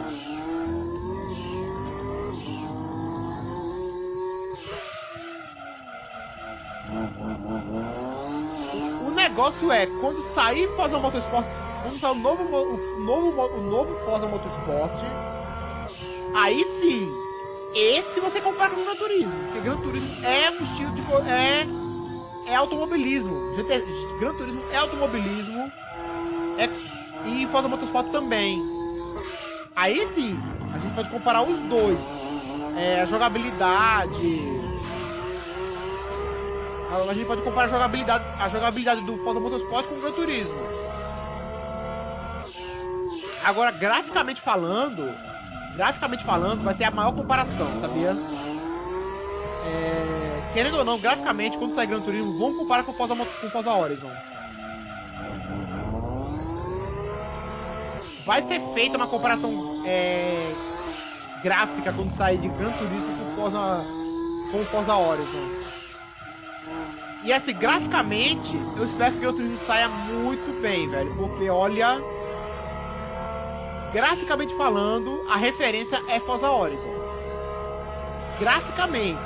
O negócio é, quando sair Forza Motorsport, quando sair o novo, o novo, o novo Forza Motorsport, aí sim, esse você compara com o Gran Turismo. Porque Gran Turismo é um estilo de... é, é automobilismo. GT, Gran Turismo é automobilismo. É, e Forza Motorsport também. Aí sim, a gente pode comparar os dois. É, a jogabilidade a gente pode comparar a jogabilidade, a jogabilidade do Forza Motorsport com o Gran Turismo. Agora, graficamente falando, graficamente falando, vai ser a maior comparação, sabia? É, querendo ou não, graficamente, quando sair Gran Turismo, vamos comparar com o Forza, com Forza Horizon. Vai ser feita uma comparação é, gráfica quando sair de Gran Turismo com Forza, com Forza Horizon. E assim, graficamente, eu espero que o Turismo saia muito bem, velho. Porque olha. Graficamente falando, a referência é Forza Horizon. Graficamente.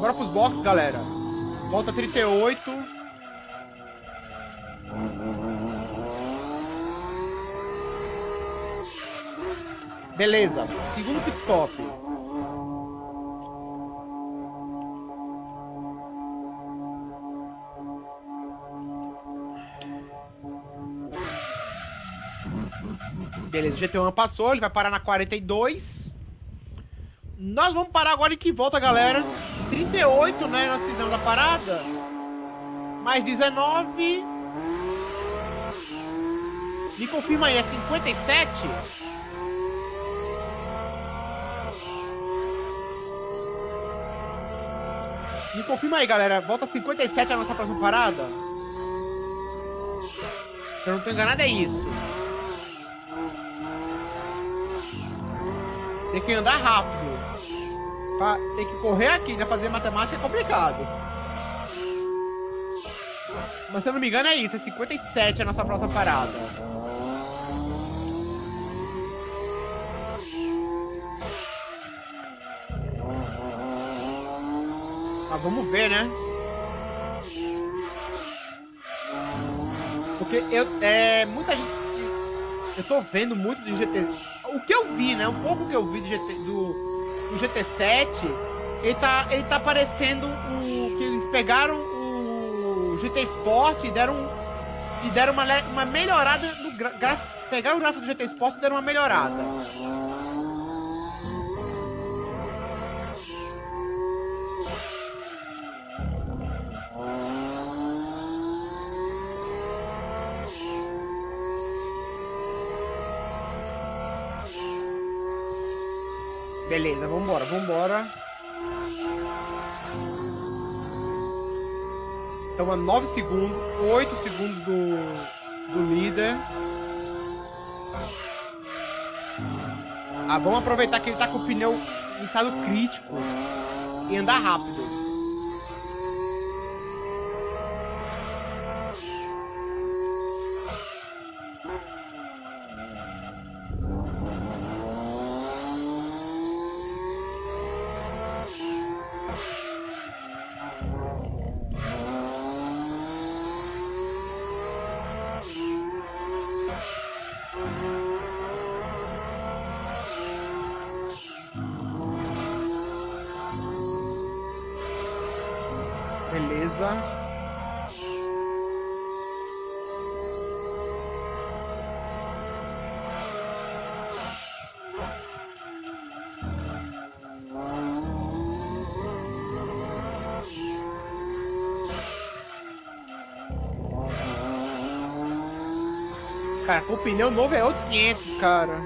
Bora pros boxes, galera. Volta 38. Beleza, segundo pit stop. Beleza, o GT1 passou, ele vai parar na 42. Nós vamos parar agora em que volta, galera? 38, né? Nós fizemos a parada. Mais 19. Me confirma aí, é 57? Me confirma aí, galera. Volta 57 a nossa próxima parada? Se eu não tô enganado, é isso. Tem que andar rápido. Tem que correr aqui, né? Fazer matemática é complicado. Mas se eu não me engano é isso, é 57 a nossa próxima parada. Mas vamos ver, né? Porque eu, é, muita gente, eu tô vendo muito do GT, o que eu vi, né? Um pouco que eu vi do, GT, do, do GT7, ele tá, ele tá parecendo o que eles pegaram o GT Sport e deram, e deram uma, uma melhorada no gráfico, pegaram o gráfico do GT Sport e deram uma melhorada. Beleza, vambora, vambora. Estamos a 9 segundos, 8 segundos do, do líder. Ah, vamos aproveitar que ele tá com o pneu em estado crítico e andar rápido. O pneu novo é outros 500, cara.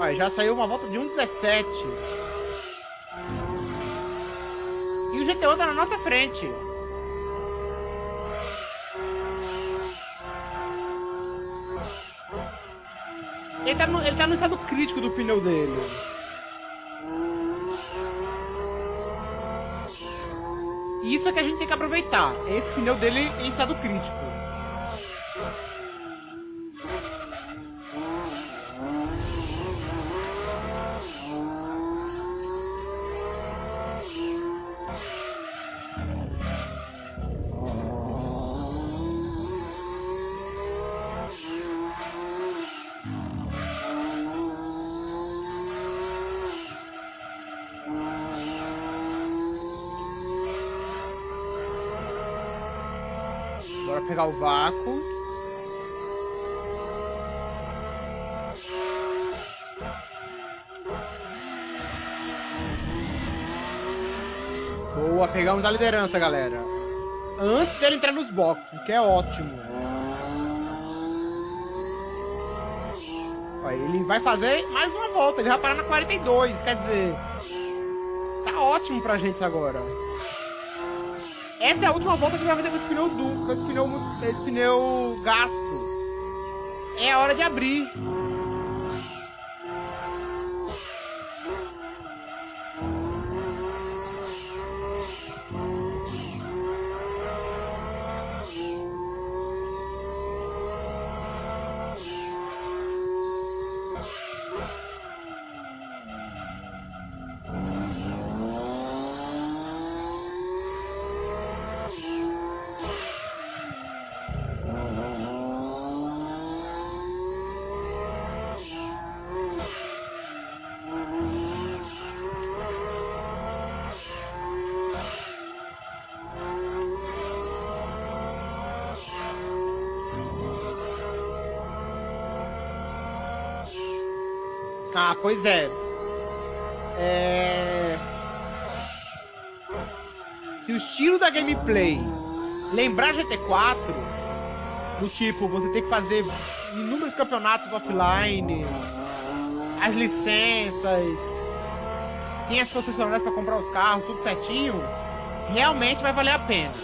Olha, já saiu uma volta de 1,17. E o GTO tá na nossa frente. Ele tá, no, ele tá no estado crítico do pneu dele. Isso é que a gente tem que aproveitar. Esse pneu dele em estado crítico. Pegar o vácuo. Boa, pegamos a liderança, galera. Antes dele entrar nos boxes, que é ótimo. Ele vai fazer mais uma volta, ele vai parar na 42, quer dizer... Tá ótimo pra gente agora. Essa é a última volta que vai fazer com esse pneu duplo, com esse pneu, esse pneu gasto. É a hora de abrir. Pois é. É. Se o estilo da gameplay lembrar GT4, do tipo, você tem que fazer inúmeros campeonatos offline, as licenças, tem as concessionárias para comprar os carros, tudo certinho, realmente vai valer a pena.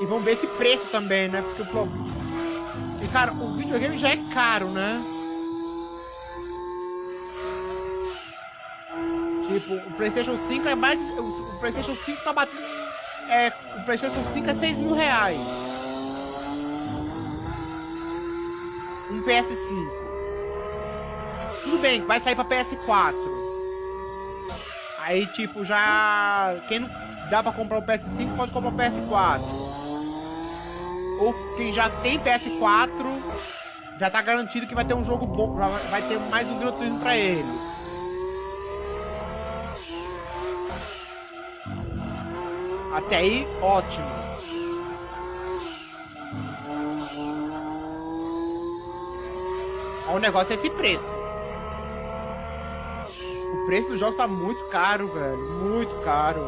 E vamos ver esse preço também, né? Porque o E, cara, o videogame já é caro, né? Tipo, o PlayStation 5 é mais. O PlayStation 5 tá batendo. É, o PlayStation 5 é 6 mil reais. Um PS5. Tudo bem, vai sair pra PS4. Aí, tipo, já. Quem não dá pra comprar o PS5 pode comprar o PS4. Ou quem já tem PS4 já tá garantido que vai ter um jogo bom, vai ter mais um Gran Turismo pra ele. Até aí, ótimo. O negócio é esse preço. O preço do jogo tá muito caro, velho. Muito caro.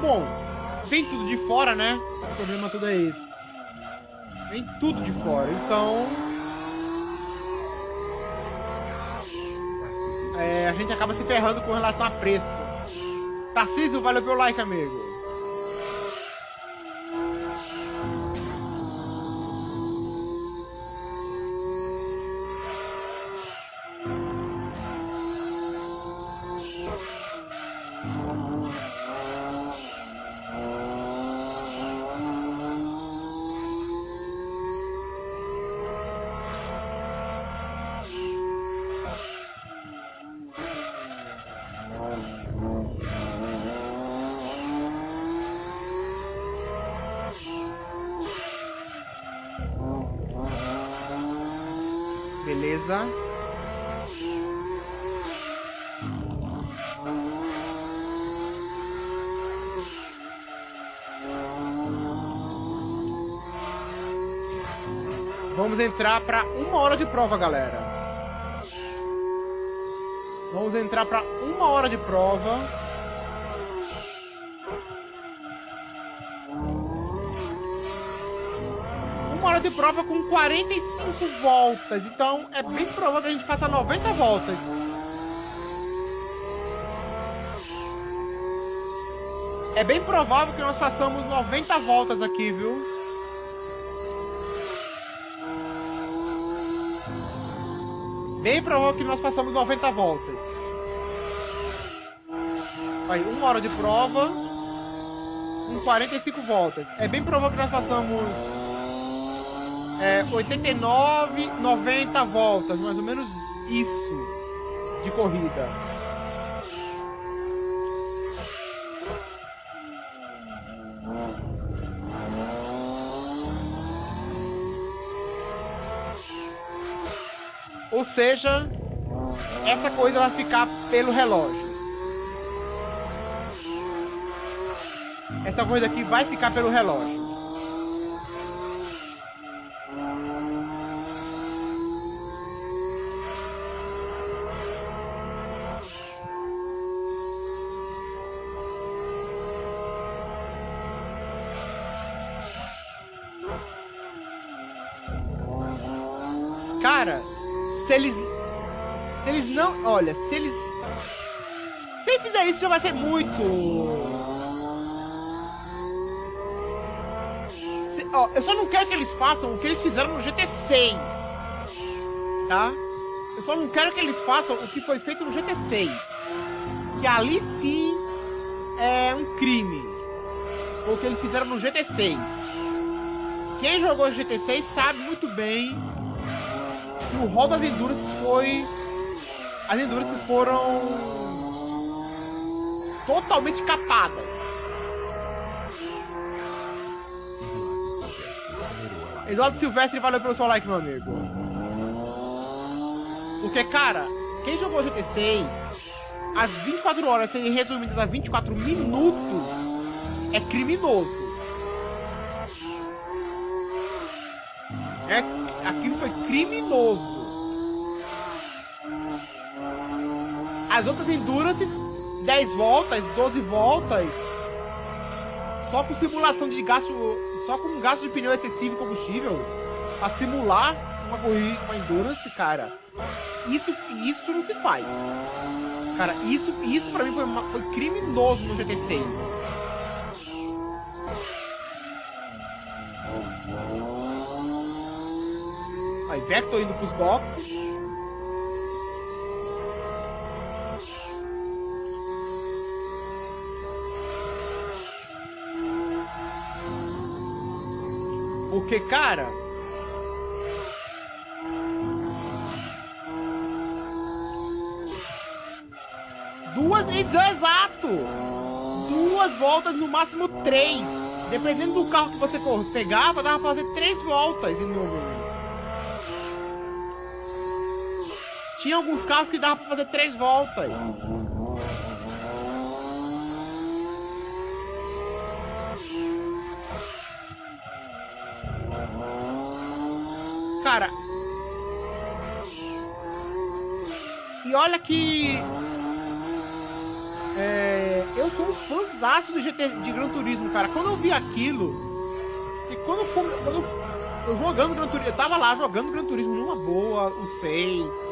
Bom, vem tudo de fora, né? O problema todo é esse. Vem tudo de fora. Então, é, a gente acaba se ferrando com relação a preço. Tarcísio, valeu pelo like, amigo. Vamos entrar para uma hora de prova, galera. Vamos entrar pra uma hora de prova. Uma hora de prova com 45 voltas. Então é bem provável que a gente faça 90 voltas. É bem provável que nós façamos 90 voltas aqui, viu? Bem provável que nós façamos 90 voltas. Vai, uma hora de prova com 45 voltas. É bem provável que nós façamos é, 89, 90 voltas, mais ou menos isso de corrida. Ou seja, essa coisa vai ficar pelo relógio. Essa coisa aqui vai ficar pelo relógio. Se eles. Se eles não. Olha, se eles. Se eles fizerem isso, já vai ser muito. Se, ó, eu só não quero que eles façam o que eles fizeram no GT6. Tá? Eu só não quero que eles façam o que foi feito no GT6. Que ali sim é um crime. O que eles fizeram no GT6. Quem jogou GT6 sabe muito bem o rol das Endurance foi. As Endurance foram. totalmente capadas. Eduardo Silvestre, valeu pelo seu like, meu amigo. Porque, cara, quem jogou GT6, as 24 horas serem resumidas a 24 minutos é criminoso. É, aquilo foi criminoso. As outras Endurance, 10 voltas, 12 voltas, só com simulação de gasto, só com gasto de pneu excessivo e combustível, pra simular uma corrida, uma Endurance, cara, isso, isso não se faz. Cara, isso, isso pra mim foi, foi criminoso no GT6. Vector indo pros boxes. Porque, cara... Duas... Exato! Duas voltas, no máximo três. Dependendo do carro que você pegava, dava pra fazer três voltas em número. Tinha alguns carros que dava pra fazer três voltas. Cara. E olha que. É, eu sou um fãzaço do GT de Gran Turismo, cara. Quando eu vi aquilo. E quando, quando eu jogando Gran Turismo. Eu tava lá jogando Gran Turismo numa boa, o 6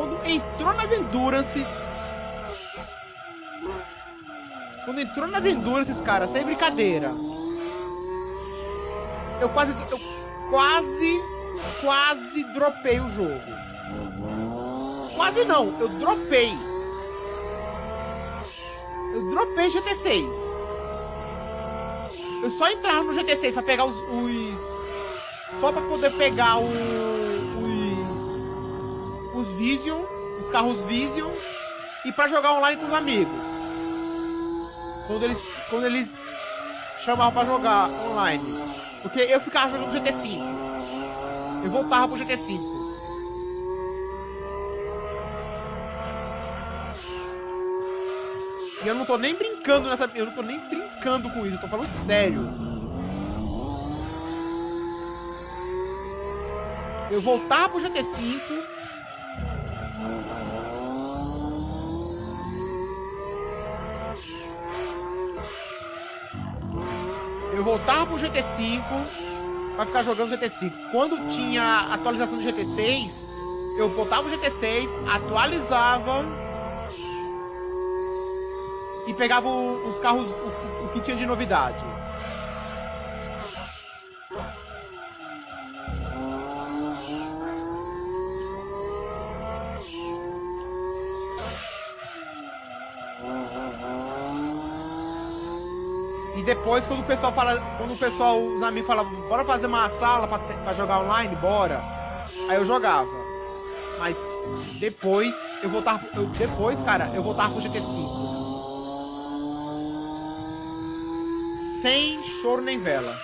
quando entrou nas Endurances. Quando entrou nas Endurances, cara, sem brincadeira. Eu quase. Eu quase. Quase dropei o jogo. Quase não, eu dropei. Eu dropei GT6. Eu só entrava no GT6 pra pegar os. os só pra poder pegar o Vision, os carros Vision, e para jogar online com os amigos. Quando eles, quando eles chamavam para jogar online. Porque eu ficava jogando GT5. Eu voltava pro GT5. E eu não tô nem brincando nessa. Eu não tô nem brincando com isso, eu tô falando sério. Eu voltava pro GT5 eu voltava pro GT5 pra ficar jogando GT5. Quando tinha atualização do GT6, eu voltava pro GT6, atualizava e pegava os carros, o, o que tinha de novidade. Depois quando o pessoal fala, quando o pessoal, os amigos falavam, bora fazer uma sala pra, jogar online, bora. Aí eu jogava. Mas depois eu voltava, eu, depois, cara, eu voltava pro GT5. Sem choro nem vela.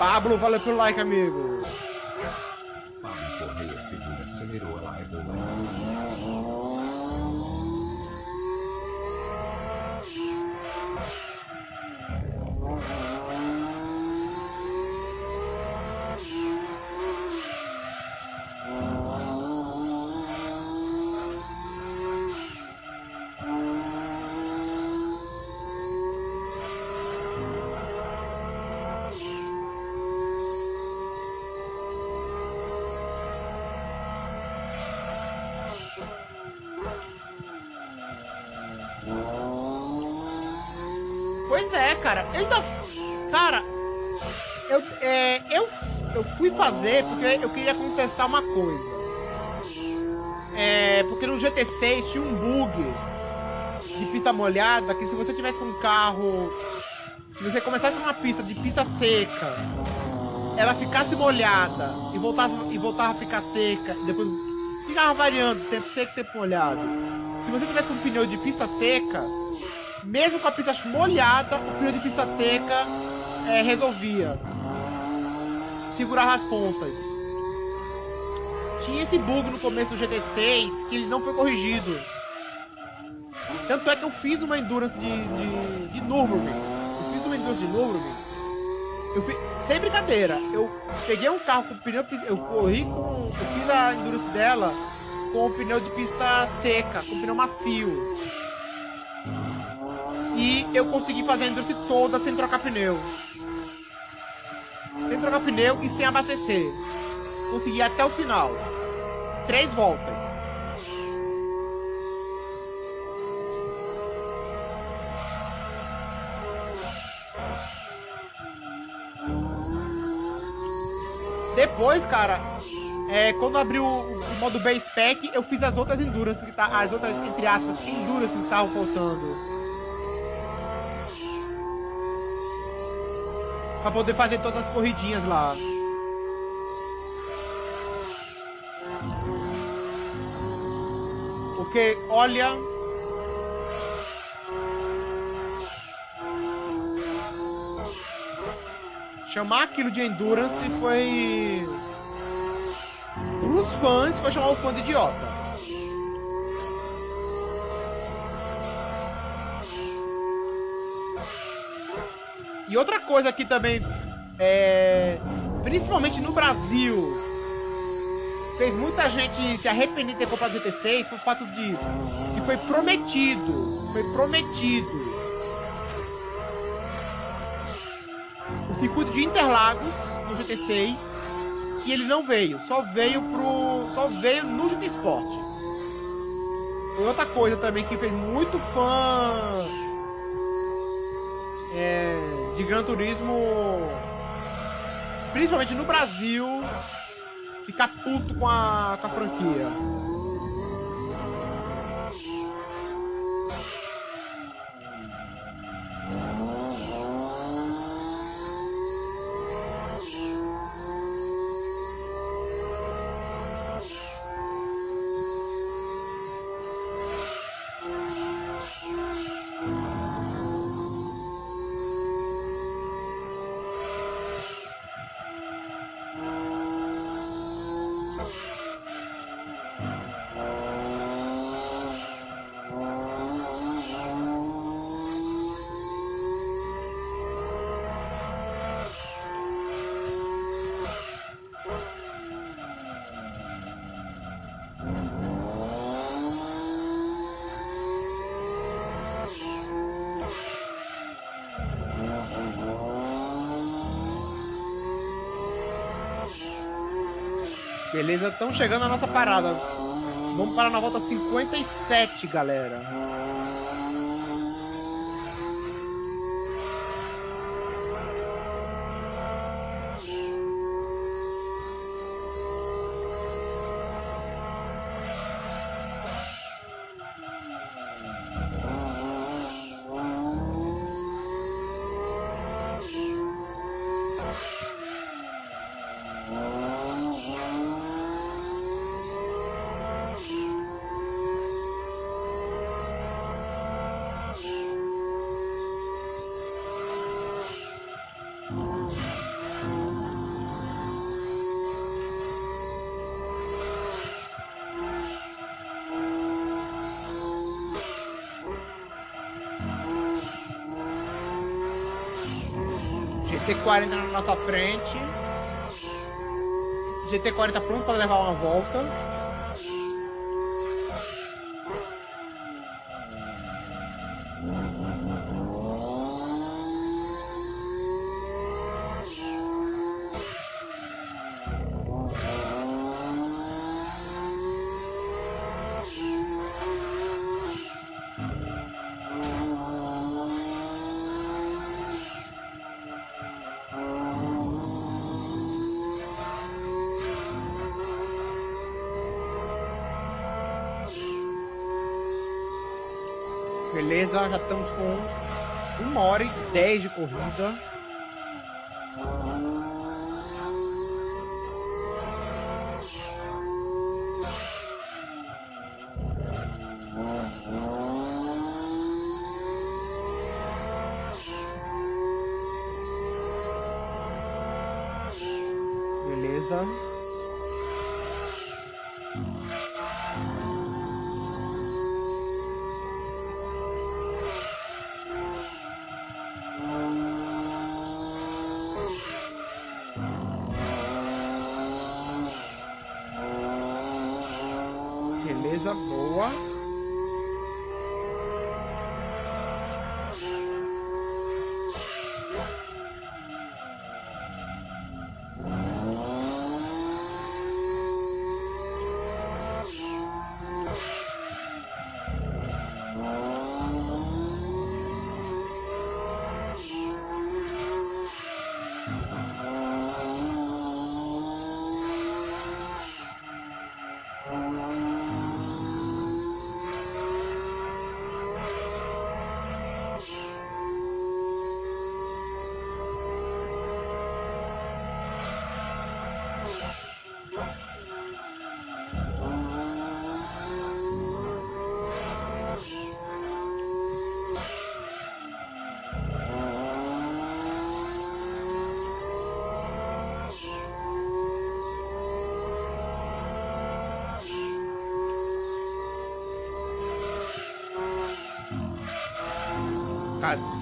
Pablo, valeu pelo like, amigo. Pablo Correia acelerou a live com fazer porque eu queria contestar uma coisa. É, porque no GT6 tinha um bug de pista molhada que se você tivesse um carro. Se você começasse uma pista de pista seca, ela ficasse molhada e voltava, e voltava a ficar seca, depois ficava variando, tempo seco, tempo molhado. Se você tivesse um pneu de pista seca, mesmo com a pista molhada, o pneu de pista seca é, resolvia. Segurava as pontas. Tinha esse bug no começo do GT6 que ele não foi corrigido. Tanto é que eu fiz uma endurance de, de, de Nürburgring. Eu fiz uma endurance de Nürburgring. Eu fiz, sem brincadeira, eu peguei um carro com pneu. Eu corri com. Eu fiz a endurance dela com o pneu de pista seca, com pneu macio. E eu consegui fazer a endurance toda sem trocar pneu. Sem trocar pneu e sem abastecer. Consegui até o final. Três voltas. Depois, cara, é, quando abriu o, o modo base pack, eu fiz as outras endurance que tá, as outras entre aspas endurance que estavam faltando. Pra poder fazer todas as corridinhas lá. Porque, olha... Chamar aquilo de Endurance foi... Os fãs foi chamar o fã de idiota. E outra coisa que também, é, principalmente no Brasil, fez muita gente se arrepender de ter comprado o GT6 foi o fato de que foi prometido, foi prometido o circuito de Interlagos no GT6 e ele não veio, só veio pro, só veio no GT Sport. Foi outra coisa também que fez muito fã é, de Gran Turismo, principalmente no Brasil, ficar puto com a, com a franquia. Beleza, estamos chegando à nossa parada. Vamos parar na volta 57, galera. Na frente. GT40 pronto para levar uma volta. Corrida.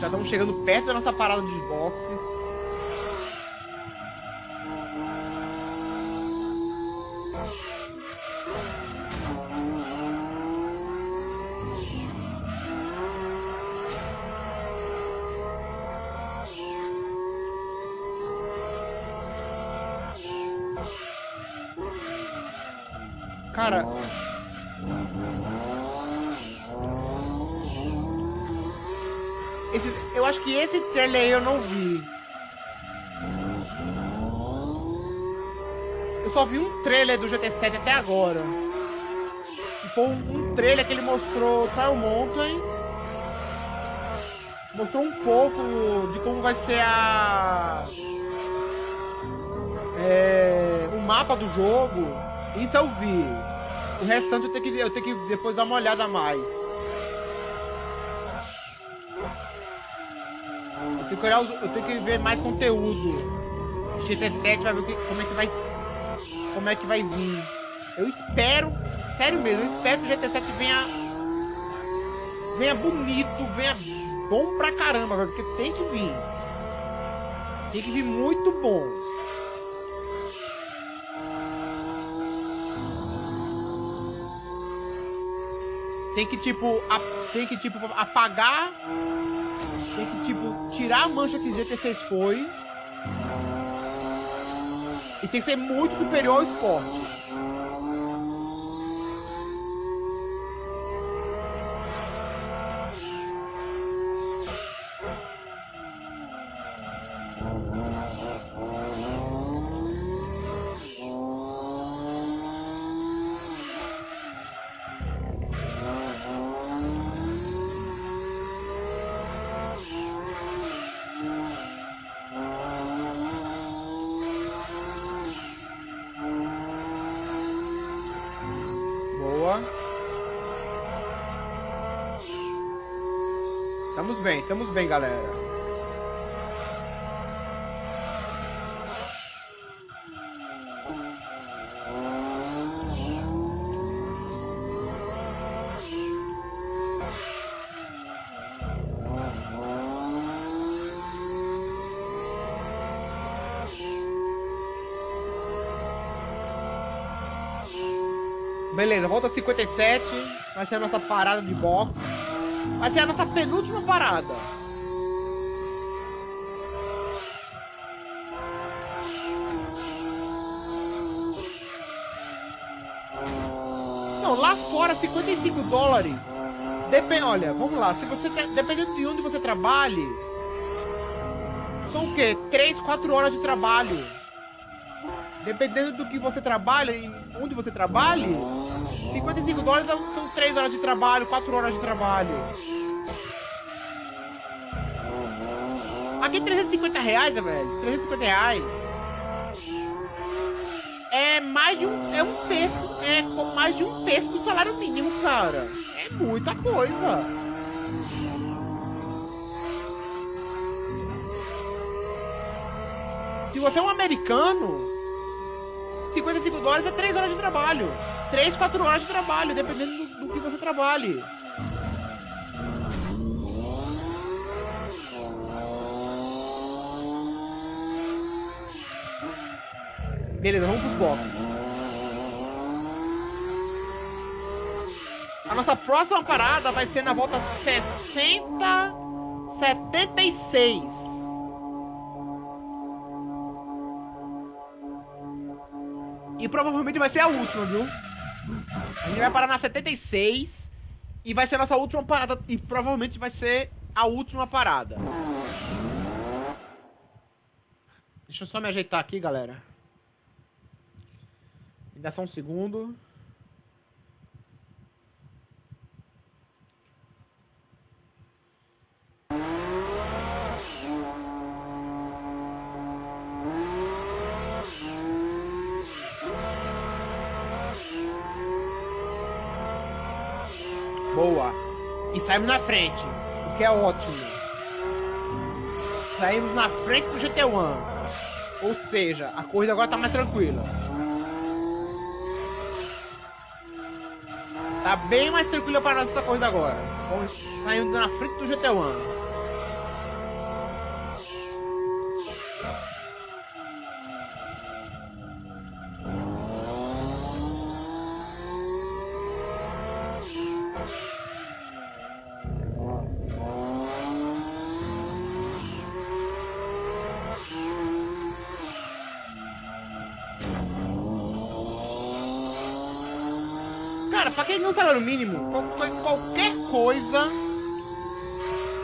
Já estamos chegando perto da nossa parada de 7 até agora. Foi um, um trailer que ele mostrou tá, é Tile Mountain. Mostrou um pouco de como vai ser a... É, o mapa do jogo. Isso eu vi. O restante eu tenho que, eu tenho que depois dar uma olhada mais. Eu tenho que, olhar, os, eu tenho que ver mais conteúdo. GT7 vai ver como é que vai ser. Como é que vai vir. Eu espero, sério mesmo, eu espero que o GT7 venha. Venha bonito, venha bom pra caramba, velho, porque tem que vir. Tem que vir muito bom. Tem que tipo, a- tem que tipo apagar, tem que tipo tirar a mancha que GT6 foi E tem que ser muito superior ao esporte. Beleza, volta 57. Vai ser a nossa parada de box. Vai ser a nossa penúltima parada. Não, lá fora 55 dólares. Depende, olha, vamos lá. Se você dependendo de onde você trabalhe, são o quê? 3, 4 horas de trabalho. Dependendo do que você trabalha, e onde você trabalhe, 55 dólares são 3 horas de trabalho, 4 horas de trabalho. Aqui 350 reais, velho. 350 reais. É mais de um. É um terço. É mais de um terço do salário mínimo, cara. É muita coisa. Se você é um americano, 55 dólares é 3 horas de trabalho. 3, 4 horas de trabalho, dependendo do, do que você trabalhe. Beleza, vamos pros boxes. A nossa próxima parada vai ser na volta 60, 76. E provavelmente vai ser a última, viu? A gente vai parar na 76 e vai ser a nossa última parada. E provavelmente vai ser a última parada. Deixa eu só me ajeitar aqui, galera. Me dá só um segundo. Boa. E saímos na frente, o que é ótimo. Saímos na frente do GT1. Ou seja, a corrida agora tá mais tranquila. Tá bem mais tranquila para nós essa corrida agora. Saindo na frente do GT1. Cara, salário mínimo, qualquer coisa.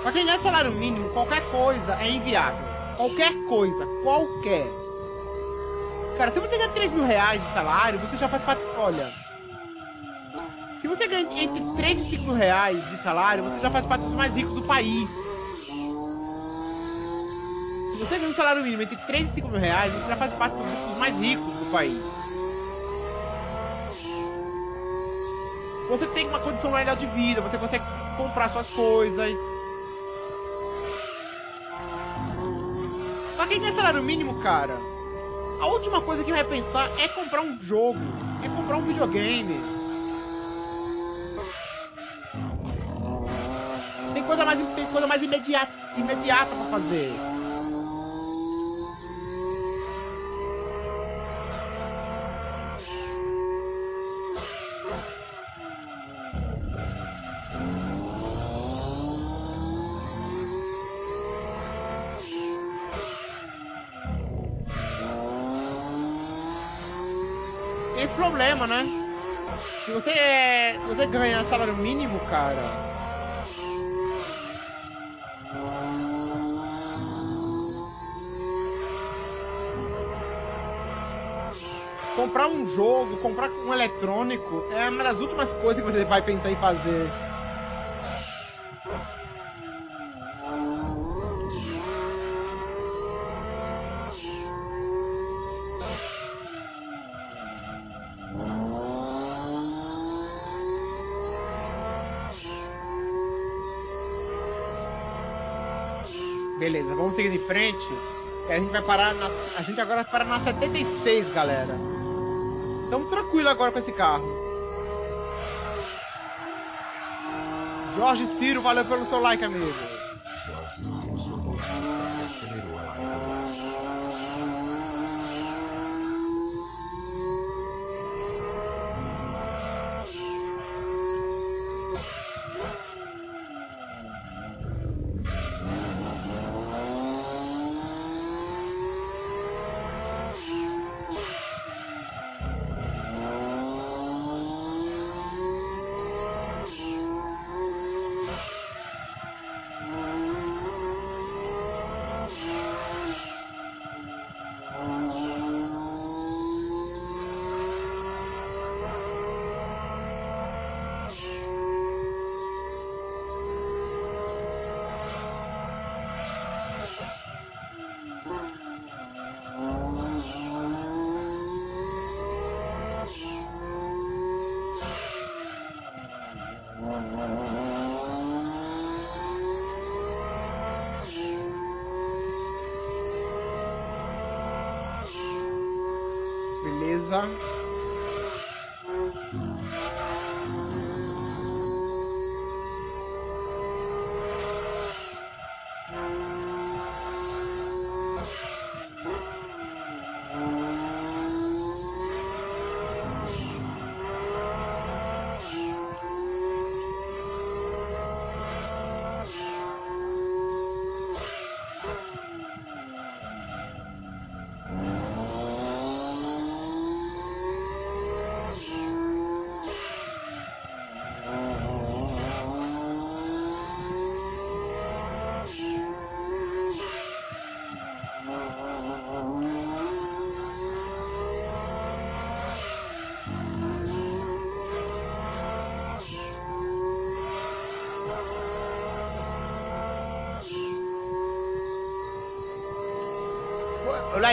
Pra quem ganha salário mínimo, qualquer coisa é inviável. Qualquer coisa, qualquer. Cara, se você ganha 3 mil reais de salário, você já faz parte. Olha. Se você ganha entre 3 e 5 mil reais de salário, você já faz parte dos mais ricos do país. Se você ganha um salário mínimo entre 3 e 5 mil reais, você já faz parte dos mais ricos do país. Você tem uma condição melhor de vida, você consegue comprar suas coisas. Pra quem tem salário mínimo, cara, a última coisa que vai pensar é comprar um jogo, é comprar um videogame. Tem coisa mais, tem coisa mais imediata, imediata pra fazer. Você ganha salário mínimo, cara... Comprar um jogo, comprar um eletrônico é uma das últimas coisas que você vai pensar em fazer. Beleza, vamos seguir em frente. A gente vai parar na, A gente agora vai parar na 76, galera. Estamos tranquilo agora com esse carro. Jorge Ciro, valeu pelo seu like, amigo.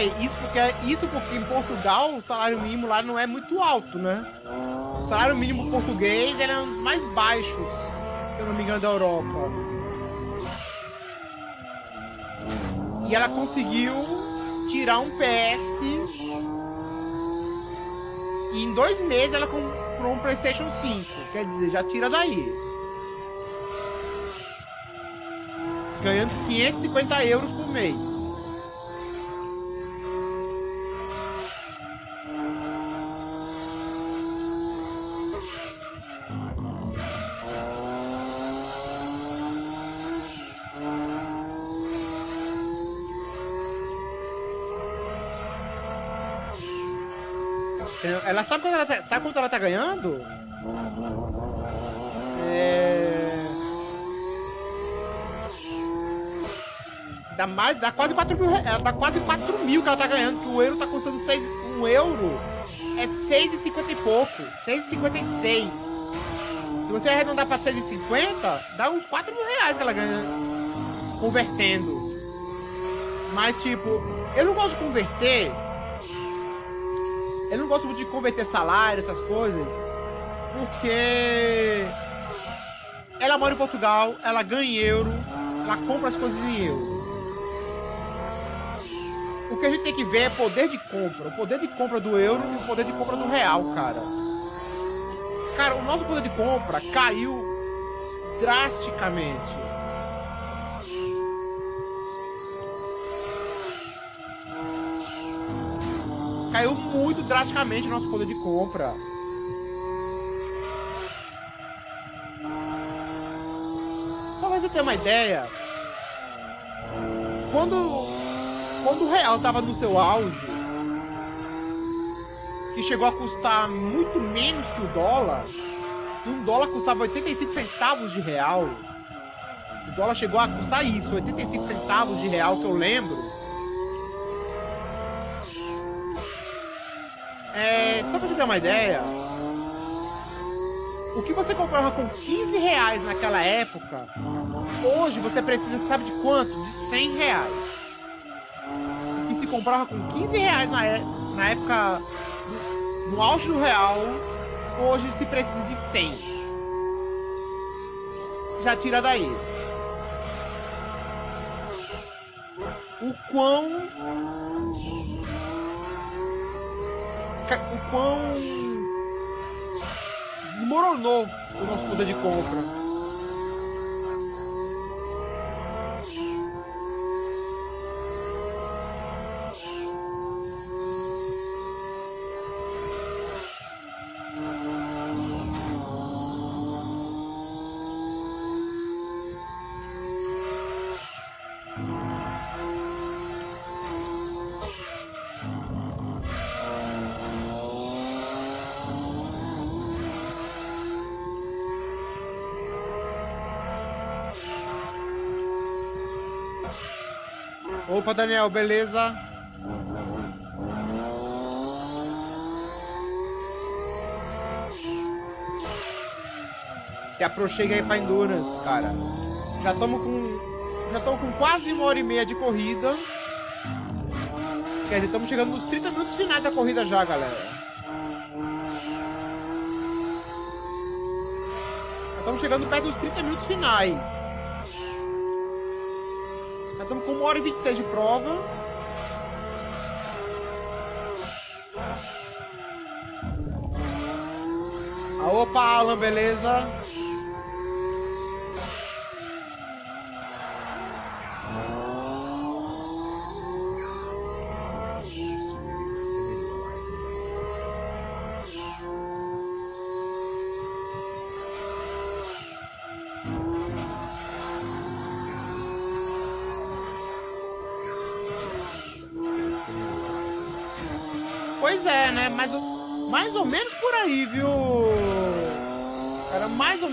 Isso porque, isso porque em Portugal o salário mínimo lá não é muito alto, né? O salário mínimo português era dos mais baixos, se eu não me engano, da Europa. E ela conseguiu tirar um PS e em dois meses ela comprou um Playstation 5. Quer dizer, já tira daí. Ganhando 550 euros por mês. Ela sabe quanto ela tá, sabe quanto ela tá ganhando? É... Dá mais, dá quase 4 mil, ela dá quase 4 mil que ela tá ganhando, que o euro tá custando 6, 1 euro é 6,50 e pouco, 6,56. Se você arredondar pra 6,50, dá uns 4 mil reais que ela ganha convertendo. Mas tipo, eu não gosto de converter eu não gosto muito de converter salário, essas coisas, porque ela mora em Portugal, ela ganha em euro, ela compra as coisas em euro. O que a gente tem que ver é poder de compra, o poder de compra do euro e o poder de compra do real, cara. Cara, o nosso poder de compra caiu drasticamente. Caiu muito drasticamente nosso poder de compra. Pra você ter uma ideia, quando, quando o real tava no seu auge, que chegou a custar muito menos que o dólar. Um dólar custava 85 centavos de real. O dólar chegou a custar isso, 85 centavos de real que eu lembro. É, só pra te dar uma ideia, o que você comprava com 15 reais naquela época, hoje você precisa, sabe de quanto? De 100 reais. O que se comprava com 15 reais na, é, na época, no, no auge do real, hoje se precisa de 100. Já tira daí. O quão o quão desmoronou o nosso poder de compra. Opa, Daniel, beleza? Se aproxima aí pra Endurance, cara. Já estamos com. Já estamos com quase uma hora e meia de corrida. Quer dizer, estamos chegando nos 30 minutos finais da corrida já, galera. Estamos chegando perto dos 30 minutos finais. Estamos com 1 hora e 26 de prova. Opa, Alan, beleza?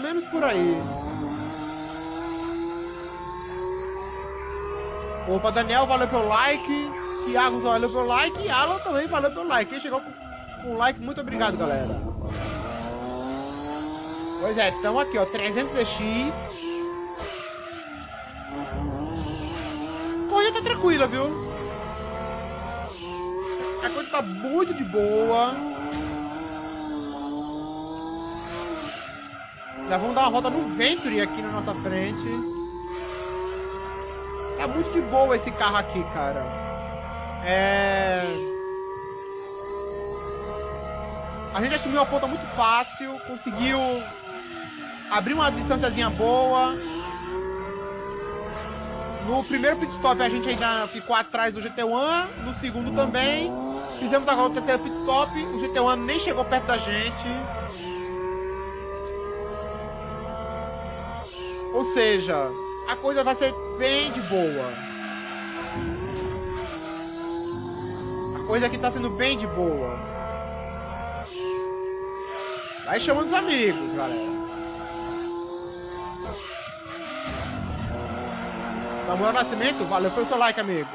Menos por aí. Opa, Daniel, valeu pelo like. Thiago, valeu pelo like. Alan também valeu pelo like. Quem chegou com, com like, muito obrigado, galera. Pois é, estamos aqui, ó. 300 DX. Corrida tá tranquila, viu? A coisa tá muito de boa. Já vamos dar uma roda no Venturi aqui na nossa frente. Tá muito de boa esse carro aqui, cara. É... A gente assumiu a ponta muito fácil, conseguiu abrir uma distânciazinha boa. No primeiro pit stop a gente ainda ficou atrás do GT1, no segundo também. Fizemos agora o terceiro pit stop, o GT1 nem chegou perto da gente. Ou seja, a coisa vai ser bem de boa. A coisa aqui tá sendo bem de boa. Vai chamando os amigos, galera. Samuel Nascimento, valeu pelo seu like, amigo.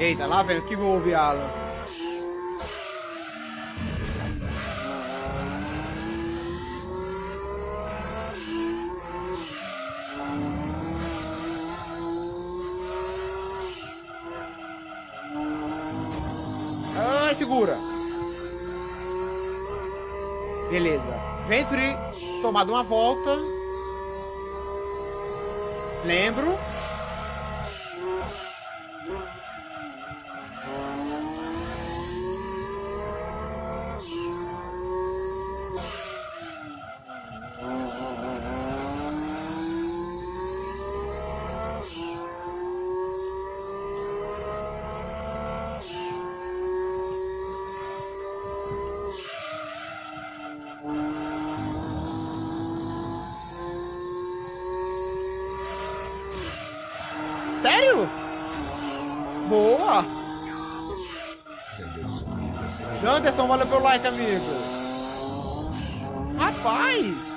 Eita, lá vem, que houve, Alan? segura. Beleza. Venture tomado uma volta. Lembro. Amigo. Rapaz!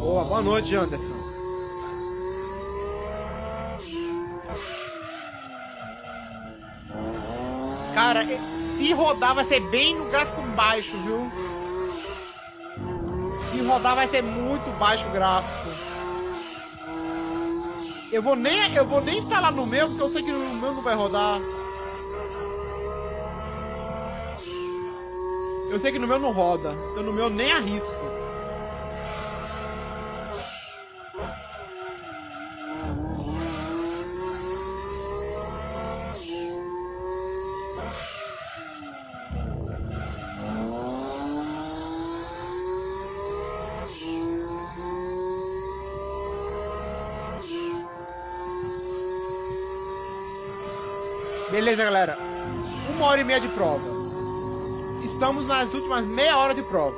Boa, boa noite, Janderson. Cara, se rodar vai ser bem no gráfico baixo, viu? Rodar vai ser muito baixo o gráfico. Eu vou nem, eu vou nem instalar no meu, porque eu sei que no meu não vai rodar. Eu sei que no meu não roda. Então no meu nem arrisco. Beleza, galera. Uma hora e meia de prova. Estamos nas últimas meia hora de prova.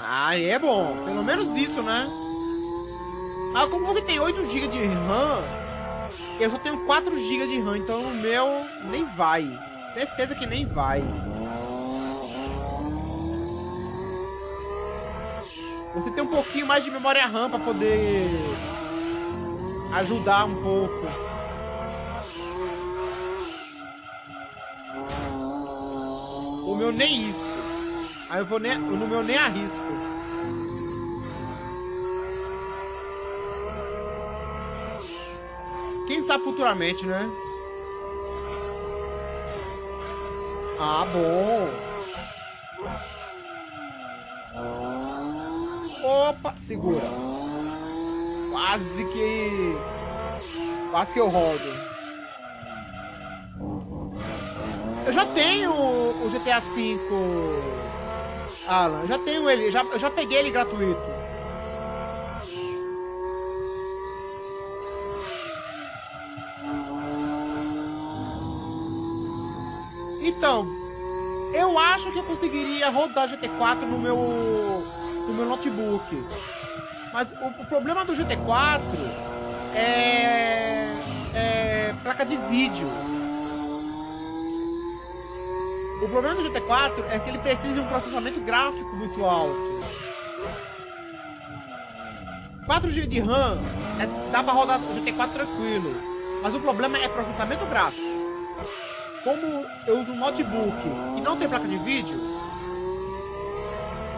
Ah, é bom. Pelo menos isso, né? Ah, como que tem 8 GB de RAM, eu só tenho 4 GB de RAM, então o meu nem vai. Certeza que nem vai. Você tem um pouquinho mais de memória RAM pra poder ajudar um pouco. O meu nem isso. Aí eu vou nem, no meu nem arrisco. Quem sabe futuramente, né? Ah, bom. Opa, segura. Quase que. Quase que eu rodo. Eu já tenho o GTA V. Alan, eu já tenho ele, já, eu já peguei ele gratuito. Então, eu acho que eu conseguiria rodar GT4 no meu no meu notebook. Mas o, o problema do GT4 é, é placa de vídeo. O problema do GT4 é que ele precisa de um processamento gráfico muito alto. 4 GB de RAM é, dá pra rodar o GT4 tranquilo. Mas o problema é processamento gráfico. Como eu uso um notebook que não tem placa de vídeo,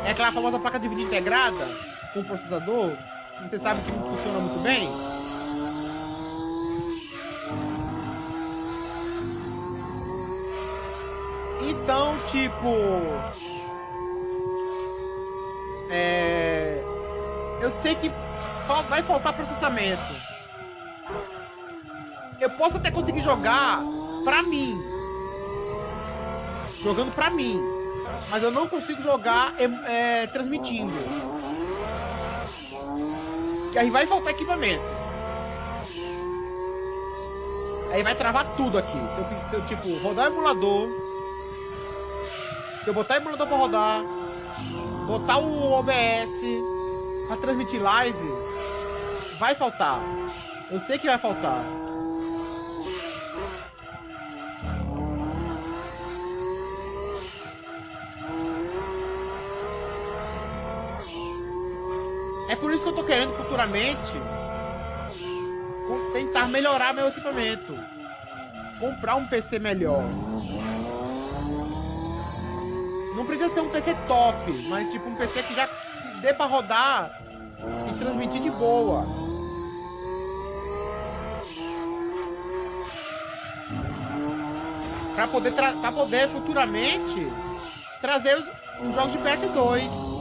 é aquela famosa placa de vídeo integrada com o processador, que você sabe que não funciona muito bem. Então, tipo. É. Eu sei que só vai faltar processamento. Eu posso até conseguir jogar pra mim. Jogando pra mim. Mas eu não consigo jogar é, é, transmitindo. Que aí vai faltar equipamento. Aí vai travar tudo aqui. Se eu, se eu tipo, rodar o emulador. Se eu botar emulador pra rodar. Botar o OBS pra transmitir live. Vai faltar. Eu sei que vai faltar. É por isso que eu tô querendo futuramente tentar melhorar meu equipamento. Comprar um PC melhor. Não precisa ser um PC top, mas tipo um PC que já dê pra rodar e transmitir de boa. Pra poder, pra poder futuramente trazer os, os jogos de PS2.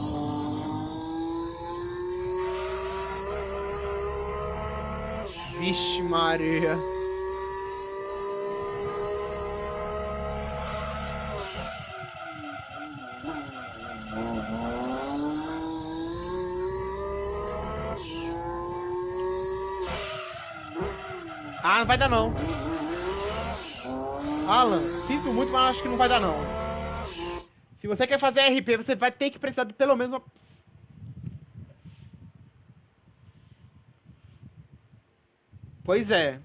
Vixe Maria. Ah, não vai dar não. Alan, sinto muito, mas acho que não vai dar não. Se você quer fazer RP, você vai ter que precisar de pelo menos uma Pois é.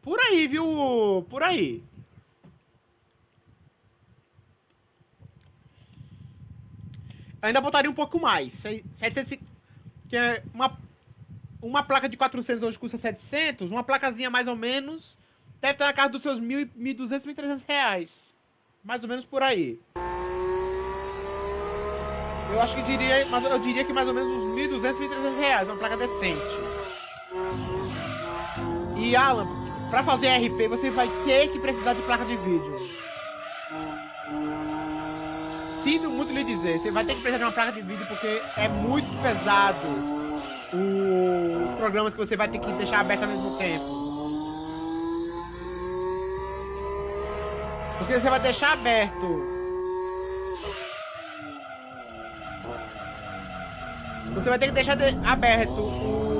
Por aí, viu? Por aí. ainda botaria um pouco mais. 750, que é uma, uma placa de 400 hoje custa 700, uma placazinha mais ou menos deve estar na casa dos seus 1.200, 1.300 reais. Mais ou menos por aí. Eu acho que diria, eu diria que mais ou menos uns 1.200, 1.300 reais, uma placa decente. E Alan, para fazer RP você vai ter que precisar de placa de vídeo. Sinto muito lhe dizer, você vai ter que precisar de uma placa de vídeo porque é muito pesado os programas que você vai ter que deixar aberto ao mesmo tempo. Porque você vai deixar aberto Você vai ter que deixar de, aberto o,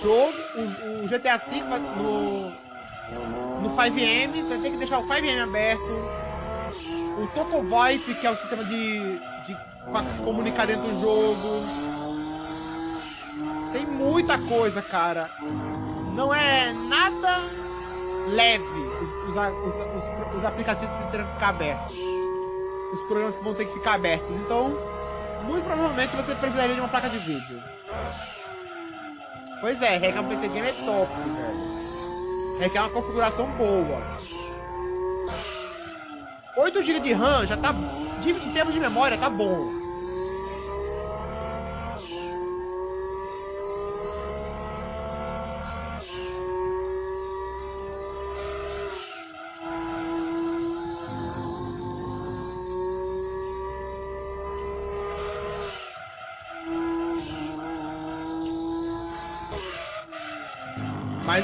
jogo, o, o GTA V no, no 5M, você vai ter que deixar o 5M aberto. O Topo VoIP, que é o sistema de, de comunicar dentro do jogo. Tem muita coisa, cara. Não é nada leve os, os, os, os aplicativos que terão que ficar abertos. Os programas que vão ter que ficar abertos. Então, muito provavelmente você precisaria de uma placa de vídeo. Pois é, requer um PC Game é top, velho requer uma configuração boa. 8 GB de RAM já tá, em termos de memória, tá bom.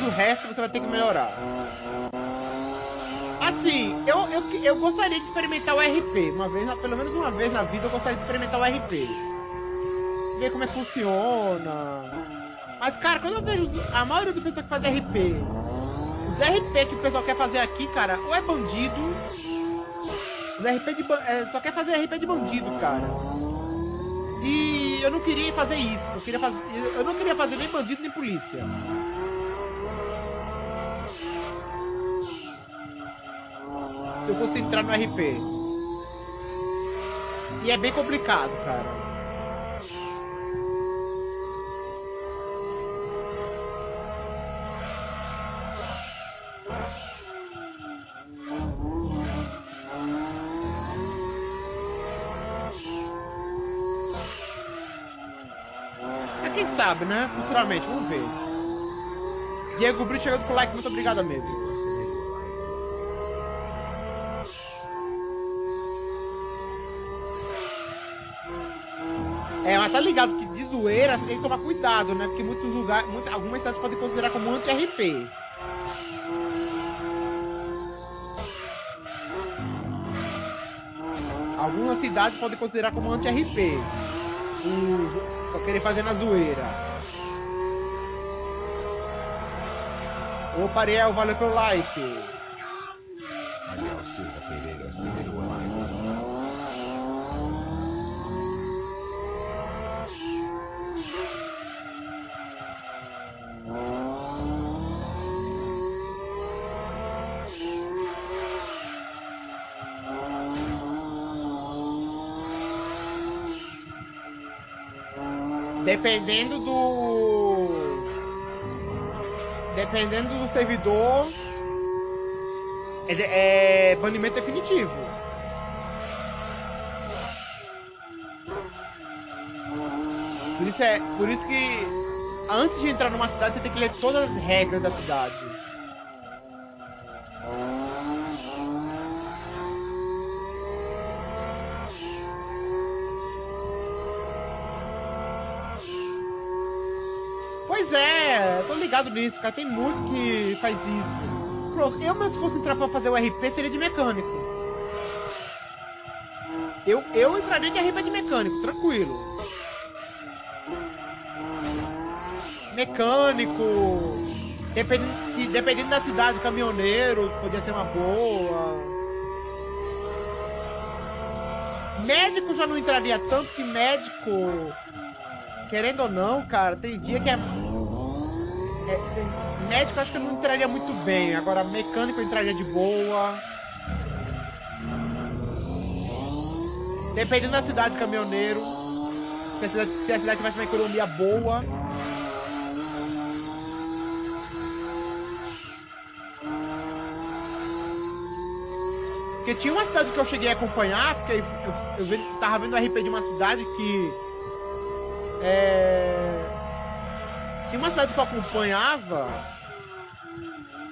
O resto você vai ter que melhorar. Assim, eu, eu, eu gostaria de experimentar o RP. Uma vez, pelo menos uma vez na vida, eu gostaria de experimentar o RP. Ver como é que funciona. Mas, cara, quando eu vejo a maioria do pessoal que faz RP, os RP que o pessoal quer fazer aqui, cara, ou é bandido. Os RP de é, só quer fazer RP de bandido, cara. E eu não queria fazer isso. Eu, queria fazer, eu não queria fazer nem bandido nem polícia. Eu no RP. E é bem complicado, cara. Quem sabe, né? Futuramente, vamos ver. Diego Brito chegando com like, muito obrigado mesmo. É, mas tá ligado que de zoeira tem que tomar cuidado, né? Porque muitos lugares, muitas, algumas cidades podem considerar como anti-RP. Algumas cidades podem considerar como anti-RP. Só querer fazer na zoeira. Ô Ariel, valeu pelo like. Ariel Silva Pereira acelerou a live. Dependendo do. Dependendo do servidor. É, é banimento definitivo. Por isso, é, por isso que antes de entrar numa cidade você tem que ler todas as regras da cidade. Ligado nisso, cara. Tem muito que faz isso. Pronto, eu mesmo se fosse entrar pra fazer o RP, seria de mecânico. Eu, eu entraria de RP de mecânico, tranquilo. Mecânico. Dependendo, se, dependendo da cidade, caminhoneiro, podia ser uma boa. Médico já não entraria tanto que médico. Querendo ou não, cara, tem dia que é. Médico acho que não entraria muito bem. Agora mecânico entraria de boa. Dependendo da cidade, caminhoneiro. Se a cidade, se a cidade tivesse uma economia boa. Porque tinha uma cidade que eu cheguei a acompanhar, porque eu, eu, eu tava vendo o RP de uma cidade que. É. Tinha uma cidade que eu acompanhava.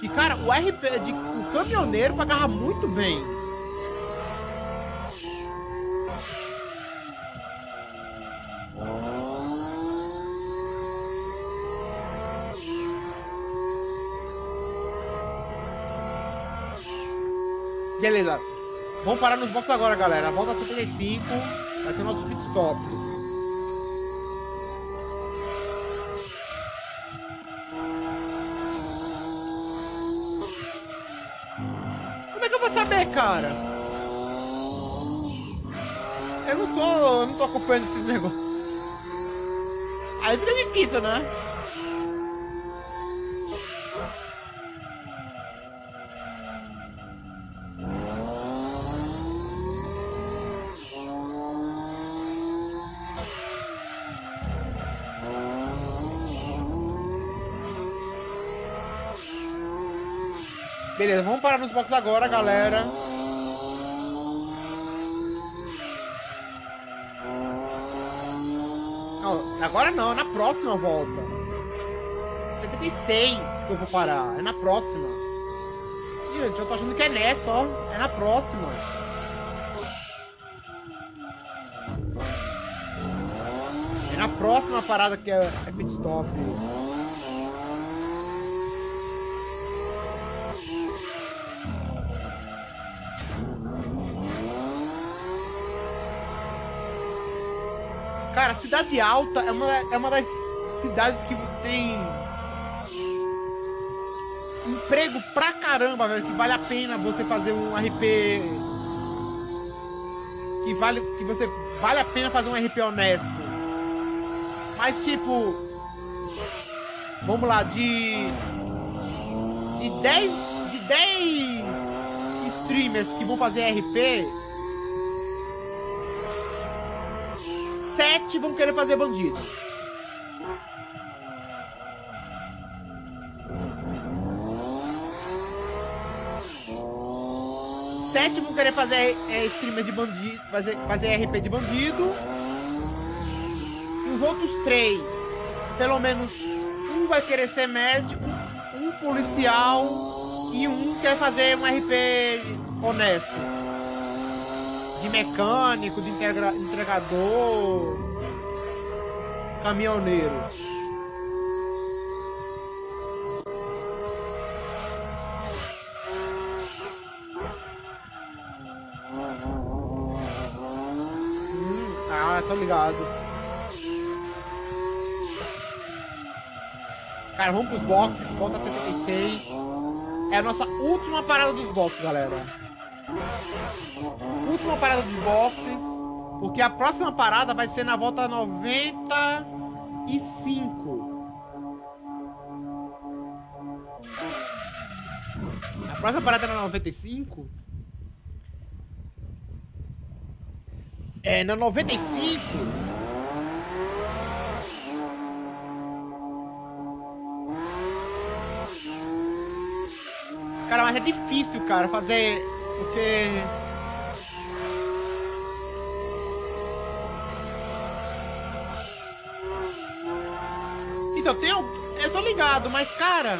Que, cara, o RP de. O caminhoneiro pagava muito bem. Beleza. Vamos parar nos boxes agora, galera. Volta 75. Vai ser nosso pit stop. Cara? Eu não tô, eu não tô acompanhando esses negócios. Aí fica difícil, né? Beleza, vamos parar nos boxes agora, galera. Agora não, é na próxima volta. 76 que eu vou parar, é na próxima. Ih, gente, eu tô achando que é nessa, ó. É na próxima. É na próxima parada que é, é pit stop. Cidade Alta é uma, é uma das cidades que tem emprego pra caramba, velho. Que vale a pena você fazer um RP. Que vale, que você vale a pena fazer um RP honesto. Mas tipo. Vamos lá, de. De 10. De 10 streamers que vão fazer RP. Sete vão querer fazer bandido. Sete vão querer fazer é, streamer de bandido, fazer, fazer RP de bandido. E os outros três, pelo menos um vai querer ser médico, um policial e um quer fazer um RP honesto de mecânico, de entregador, caminhoneiro. Hum, ah, tô ligado. Cara, vamos pros boxes, volta 76. É a nossa última parada dos boxes, galera última parada dos boxes, porque a próxima parada vai ser na volta 95. A próxima parada é na 95. É, na 95. Cara, mas é difícil, cara, fazer. Porque Então, tem Eu tô ligado, mas, cara...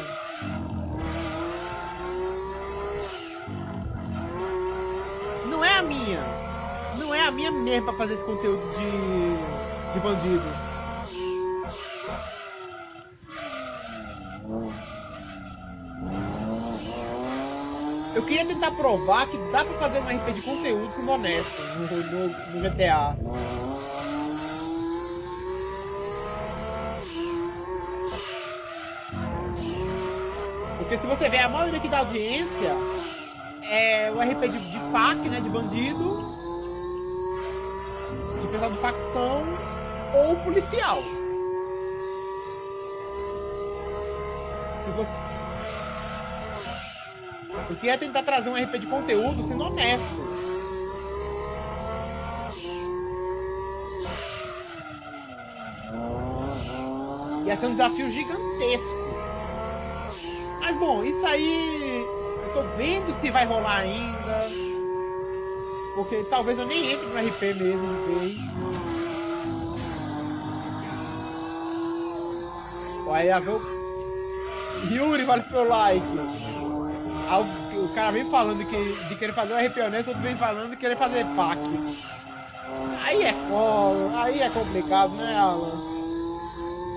Não é a minha. Não é a minha mesmo pra fazer esse conteúdo de... De bandido. Eu queria tentar provar que dá pra fazer um RP de conteúdo com honesto no, no, no GTA. Porque se você ver a maioria aqui da audiência é o RP de, de né? De bandido, de pessoal de facção ou policial. Se você... Queria tentar trazer um RP de conteúdo sendo honesto. Ia ser um desafio gigantesco. Bom, isso aí. Eu tô vendo se vai rolar ainda. Porque talvez eu nem entre no RP mesmo de vez. Olha, viu? Yuri, vale pelo like. O, o cara vem falando que, de querer fazer um RP honesto, outro vem falando de querer fazer PAC. Aí é foda, aí é complicado, né, Alan?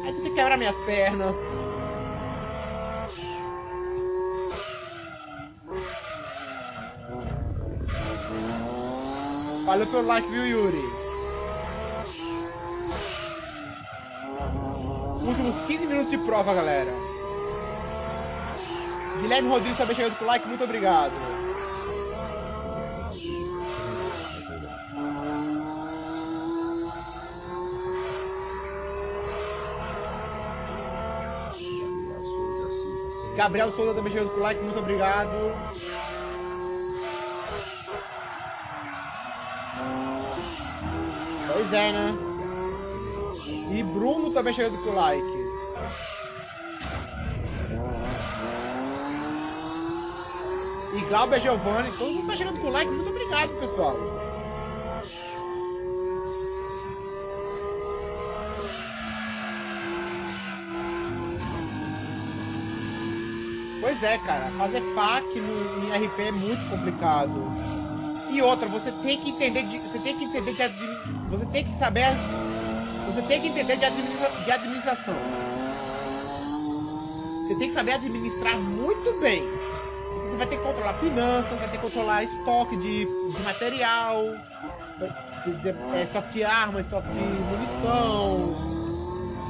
Aí você quebra minhas pernas. Valeu pelo like, viu, Yuri? Últimos 15 minutos de prova, galera. Guilherme Rodrigues também chegando com like, muito obrigado. Gabriel Souza também chegando com like, muito obrigado. É, né? E Bruno também chegando com like. E Glauber Giovanni, todo mundo tá chegando com like, muito obrigado, pessoal. Pois é, cara, fazer FAQ no, em RP é muito complicado. E outra, você tem que entender de, você tem que entender de você tem que saber, você tem que entender de, administra, de administração. Você tem que saber administrar muito bem. Você vai ter que controlar finanças, vai ter que controlar estoque de, de material, é, estoque de arma, estoque de munição,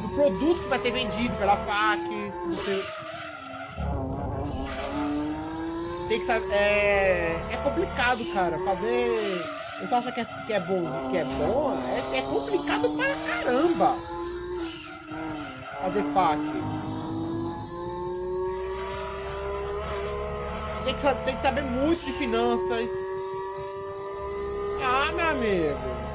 do produto que vai ser vendido pela FAC. Você, tem que saber. É, é complicado, cara. Fazer. Você acha que é, que é bom que é bom? É, é complicado pra caramba. Fazer FAC. Tem que, tem que saber muito de finanças. Ah, meu amigo.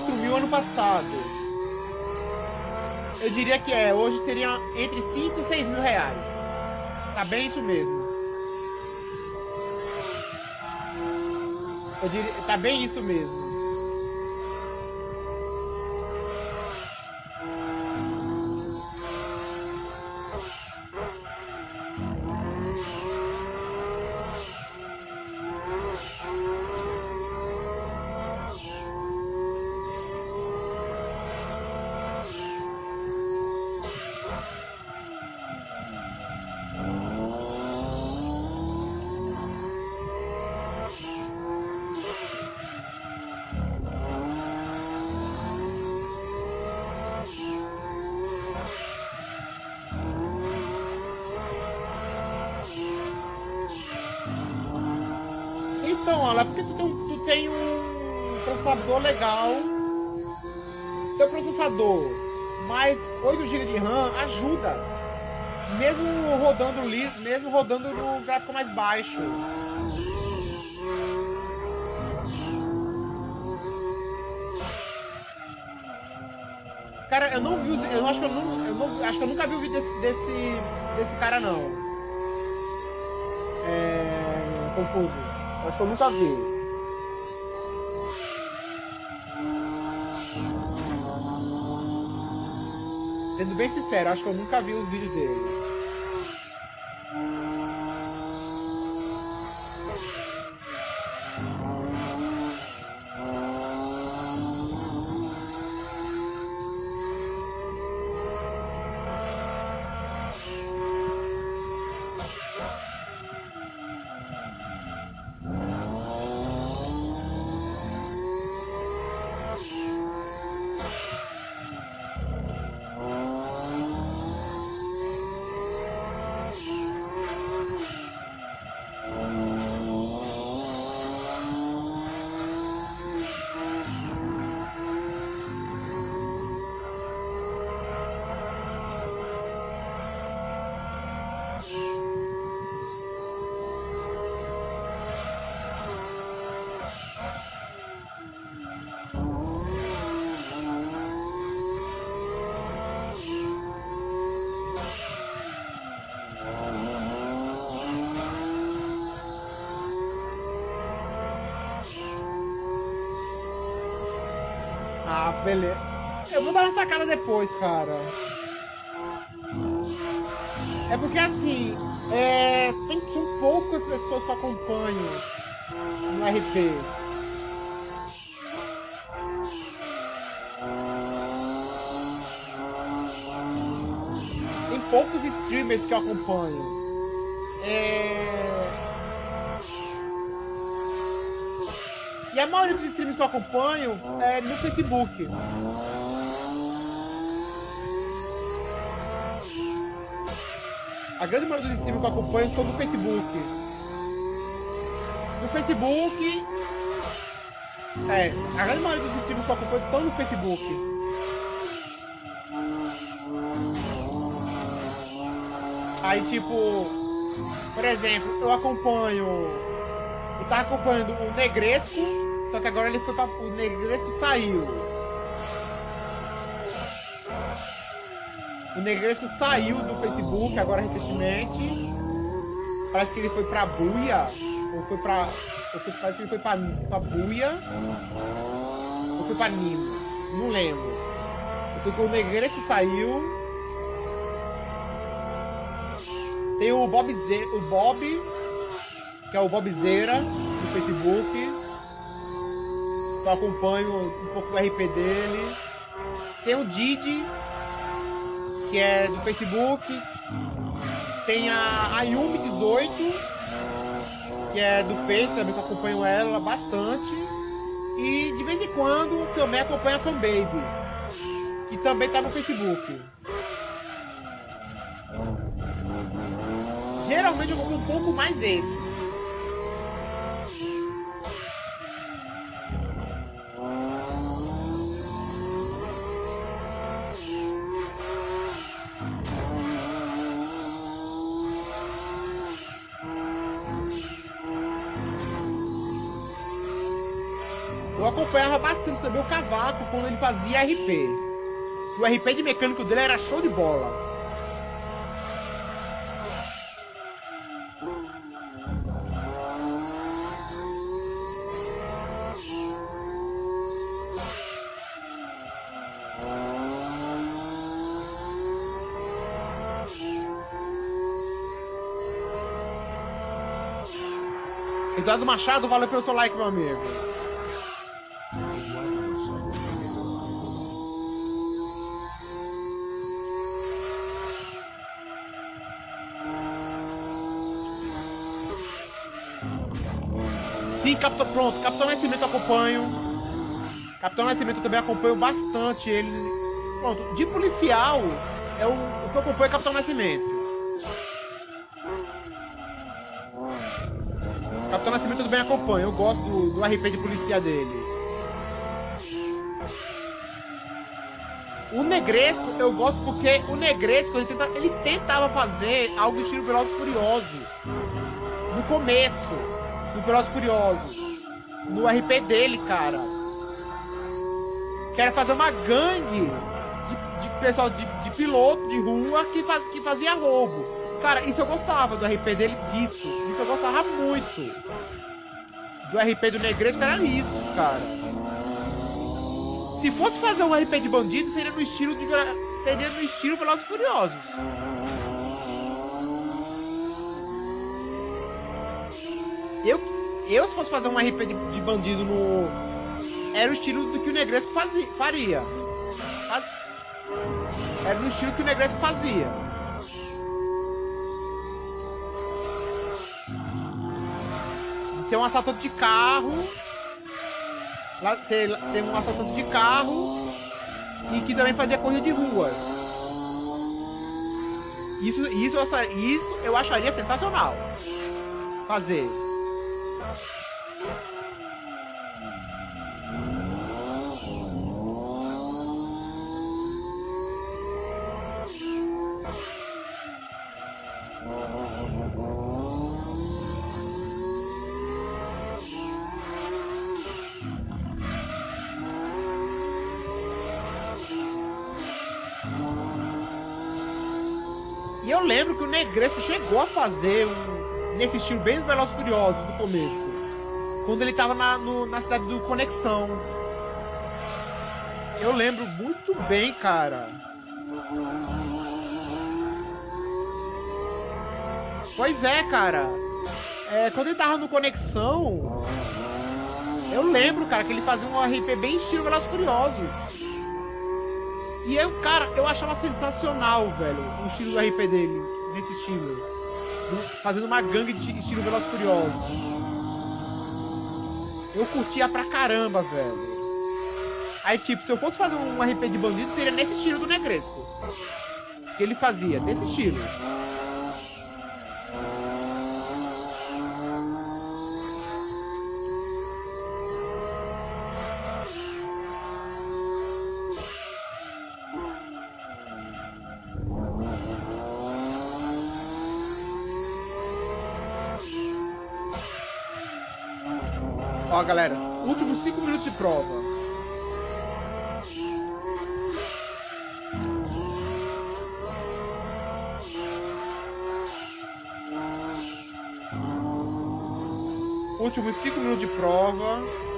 4 mil ano passado. Eu diria que é, hoje seria entre 5 e 6 mil reais. Tá bem isso mesmo. Eu diria, tá bem isso mesmo. Olha, porque tu tem, tu tem um processador legal. Teu processador mais 8 GB de RAM ajuda. Mesmo rodando liso, mesmo rodando no gráfico mais baixo. Cara, eu não vi, eu acho que eu, não, eu não- acho que eu nunca vi o vídeo desse, desse, desse cara não. É, confuso. Acho que eu nunca vi. Sendo bem sincero, acho que eu nunca vi os vídeos dele. Depois, cara. É porque assim, é, tem, são poucas pessoas que acompanham no RP. Tem poucos streamers que eu acompanho. É... E a maioria dos streams que eu acompanho é no Facebook. A grande maioria dos streams que eu acompanho são no Facebook. No Facebook. É, a grande maioria dos streams que eu acompanho estão no Facebook. Aí tipo, por exemplo, eu acompanho. Eu tava acompanhando o Negresco só que agora ele foi pra, o Negresco saiu. O Negresco saiu do Facebook agora recentemente. Parece que ele foi pra Buia. Ou foi pra. Ou foi, parece que ele foi pra, pra Buia. Ou foi pra Nima. Não lembro. Porque o Negresco saiu. Tem o Bob Z, o Bob, que é o Bob Zera Facebook eu acompanho um pouco do RP dele. Tem o Didi, que é do Facebook. Tem a Ayumi18, que é do Face, também que eu acompanho ela bastante. E de vez em quando também acompanho a Fanbase, que também tá no Facebook. Geralmente eu acompanho um pouco mais esse. Acompanhava bastante também o Cavaco quando ele fazia RP. O RP de mecânico dele era show de bola. Eduardo Machado, valeu pelo seu like, meu amigo. Capitão, pronto, Capitão Nascimento acompanho. Capitão Nascimento também acompanho bastante ele. Pronto, de policial, é o, o que eu acompanho é Capitão Nascimento. Capitão Nascimento também acompanho, eu gosto do, do RP de polícia dele. O Negresco eu gosto porque o Negresco ele, tenta, ele tentava fazer algo estilo Velozes Furiosos. No começo no Velozes Furiosos. No RP dele, cara. Que era fazer uma gangue de, de pessoal, de, de, piloto de rua que, faz, que fazia roubo. Cara, isso eu gostava do RP dele disso. Isso eu gostava muito. Do RP do Negresco era isso, cara. Se fosse fazer um RP de bandido, seria no estilo de. Seria no estilo Velozes Furiosos. Eu, eu se fosse fazer um RP de, de bandido no. Era o estilo do que o Negresco fazia, faria. Faz, era no estilo que o Negresco fazia. Ser um assaltante de carro. Ser, ser um assaltante de carro. E que também fazia corrida de rua. Isso, isso, isso eu acharia sensacional. Fazer. Chegou a fazer um, nesse estilo bem Velozes Furiosos no começo. Quando ele tava na, no, na cidade do Conexão. Eu lembro muito bem, cara. Pois é, cara. É, quando ele tava no Conexão, eu lembro, cara, que ele fazia um RP bem estilo Velozes Furiosos. E eu, cara, eu achava sensacional, velho, o estilo do RP dele, nesse estilo. Fazendo uma gangue de estilo Velozes Furiosos. Eu curtia pra caramba, velho. Aí, tipo, se eu fosse fazer um RP de bandido, seria nesse estilo do Negresco. Que ele fazia, desse estilo. Galera, últimos 5 minutos de prova. Últimos 5 minutos de prova.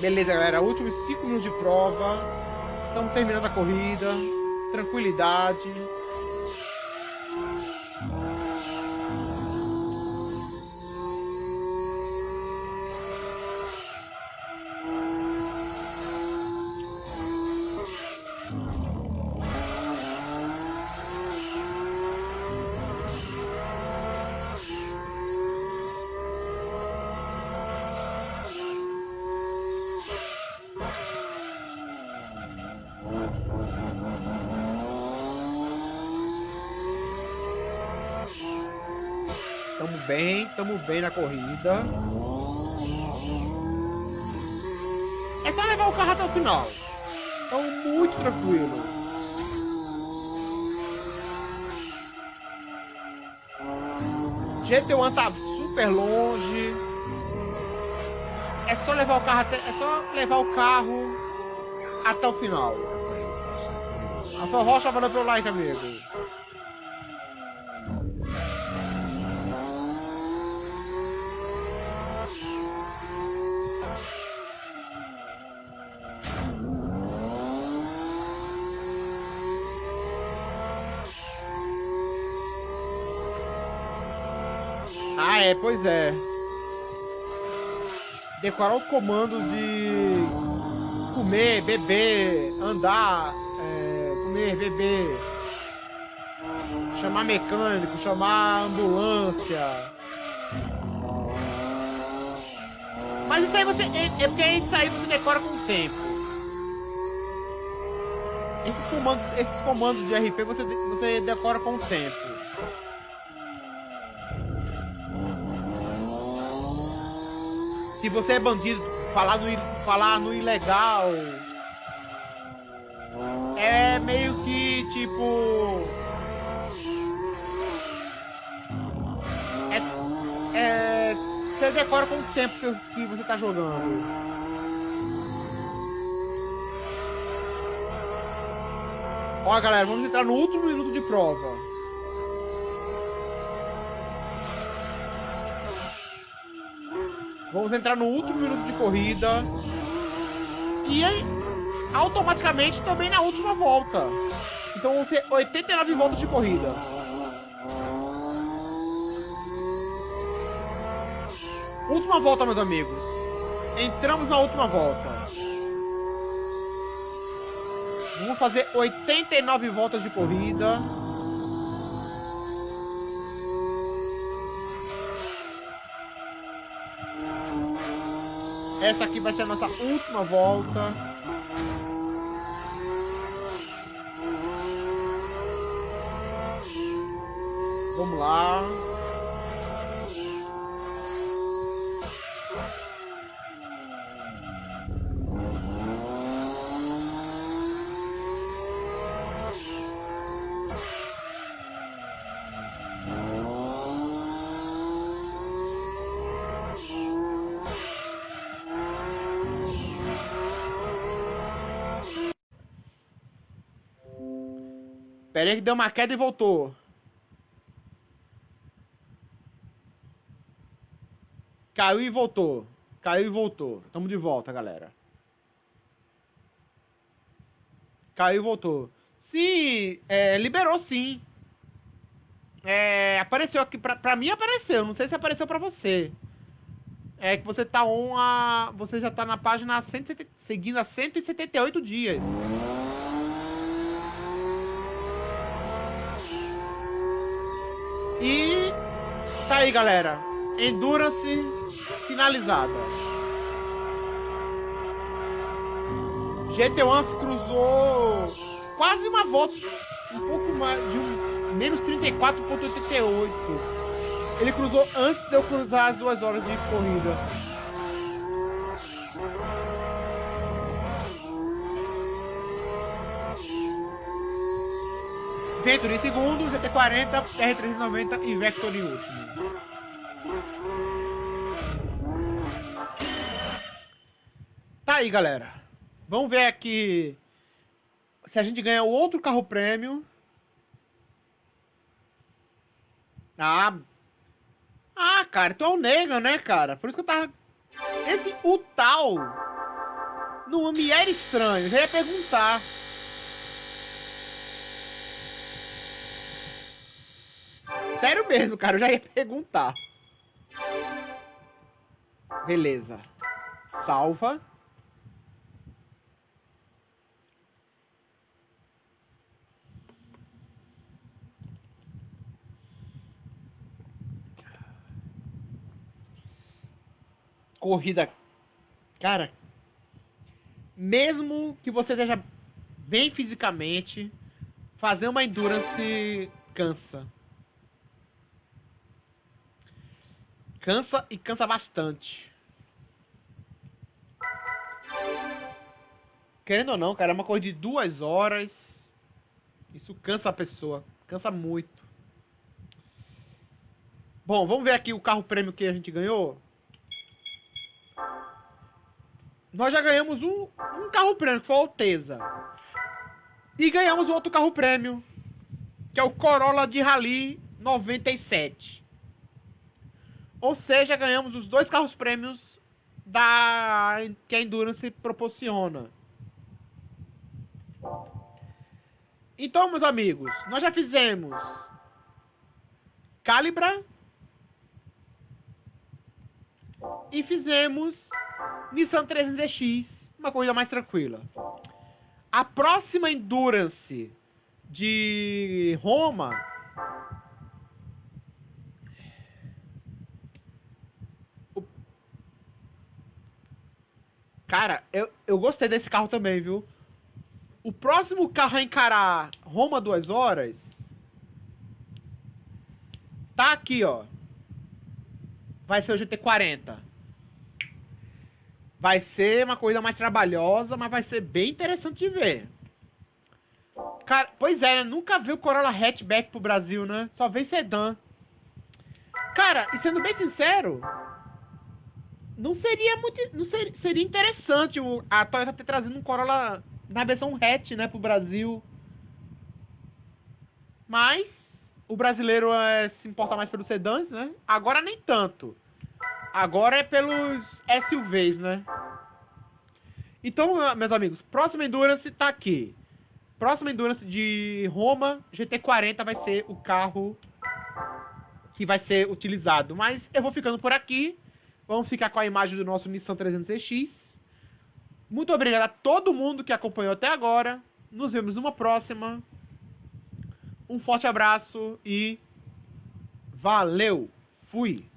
Beleza, galera. Últimos 5 minutos de prova. Estamos terminando a corrida. Tranquilidade. Bem, na corrida. É só levar o carro até o final. Então, muito tranquilo. GT1 tá super longe. É só levar o carro até, é só levar o carro até o final. A sua rocha valeu pelo like, amigo. Pois é. Decorar os comandos de comer, beber, andar, é, comer, beber, chamar mecânico, chamar ambulância. Mas isso aí você. É, é porque isso aí você decora com o tempo. Esses comandos, esses comandos de RP você, você decora com o tempo. Se você é bandido, falar no, falar no ilegal. É meio que tipo. É. é você decora com o tempo que, você tá jogando. Ó, galera, vamos entrar no último minuto de prova. Vamos entrar no último minuto de corrida. E automaticamente também na última volta. Então vão ser 89 voltas de corrida. Última volta, meus amigos. Entramos na última volta. Vamos fazer 89 voltas de corrida. Essa aqui vai ser a nossa última volta. Vamos lá. Aí que deu uma queda e voltou. Caiu e voltou. Caiu e voltou. Tamo de volta, galera. Caiu e voltou. Sim, é, liberou sim. É, apareceu aqui, pra, pra mim apareceu, não sei se apareceu pra você. É que você tá on a. Você já tá na página 170, seguindo há 178 dias. E tá aí, galera. Endurance finalizada. GT1 cruzou quase uma volta, um pouco mais de um menos 34.88. Ele cruzou antes de eu cruzar as duas horas de corrida. Vector em segundo, GT40, R390 e Vector em último. Tá aí, galera. Vamos ver aqui se a gente ganha outro carro prêmio. Ah. Ah, cara, tu é o Negan, né, cara? Por isso que eu tava... Esse, o tal... Não me era estranho. Eu já ia perguntar. Sério mesmo, cara. Eu já ia perguntar. Beleza. Salva. corrida. Cara, mesmo que você esteja bem fisicamente, fazer uma endurance cansa. Cansa e cansa bastante. Querendo ou não, cara, é uma corrida de duas horas. Isso cansa a pessoa. Cansa muito. Bom, vamos ver aqui o carro prêmio que a gente ganhou. nós já ganhamos um, um carro prêmio, que foi o Alteza. E ganhamos outro carro prêmio, que é o Corolla de Rally 97. Ou seja, ganhamos os dois carros prêmios da que a Endurance proporciona. Então, meus amigos, nós já fizemos Calibra e fizemos Nissan 300X, uma coisa mais tranquila. A próxima Endurance de Roma Cara, eu, eu gostei desse carro também, viu? O próximo carro a encarar Roma duas horas tá aqui, ó. Vai ser o GT40. Vai ser uma coisa mais trabalhosa, mas vai ser bem interessante de ver. Cara, pois é, né? Nunca vi o Corolla hatchback pro Brasil, né? Só vem sedã. Cara, e sendo bem sincero, não seria muito, não seria, seria interessante o, a Toyota ter trazido um Corolla na versão hatch, né, pro Brasil. Mas o brasileiro é, se importa mais pelos sedãs, né? Agora nem tanto. Agora é pelos SUVs, né? Então, meus amigos, próxima Endurance tá aqui. Próxima Endurance de Roma, GT40 vai ser o carro que vai ser utilizado. Mas eu vou ficando por aqui. Vamos ficar com a imagem do nosso Nissan 300X. Muito obrigado a todo mundo que acompanhou até agora. Nos vemos numa próxima. Um forte abraço e valeu! Fui!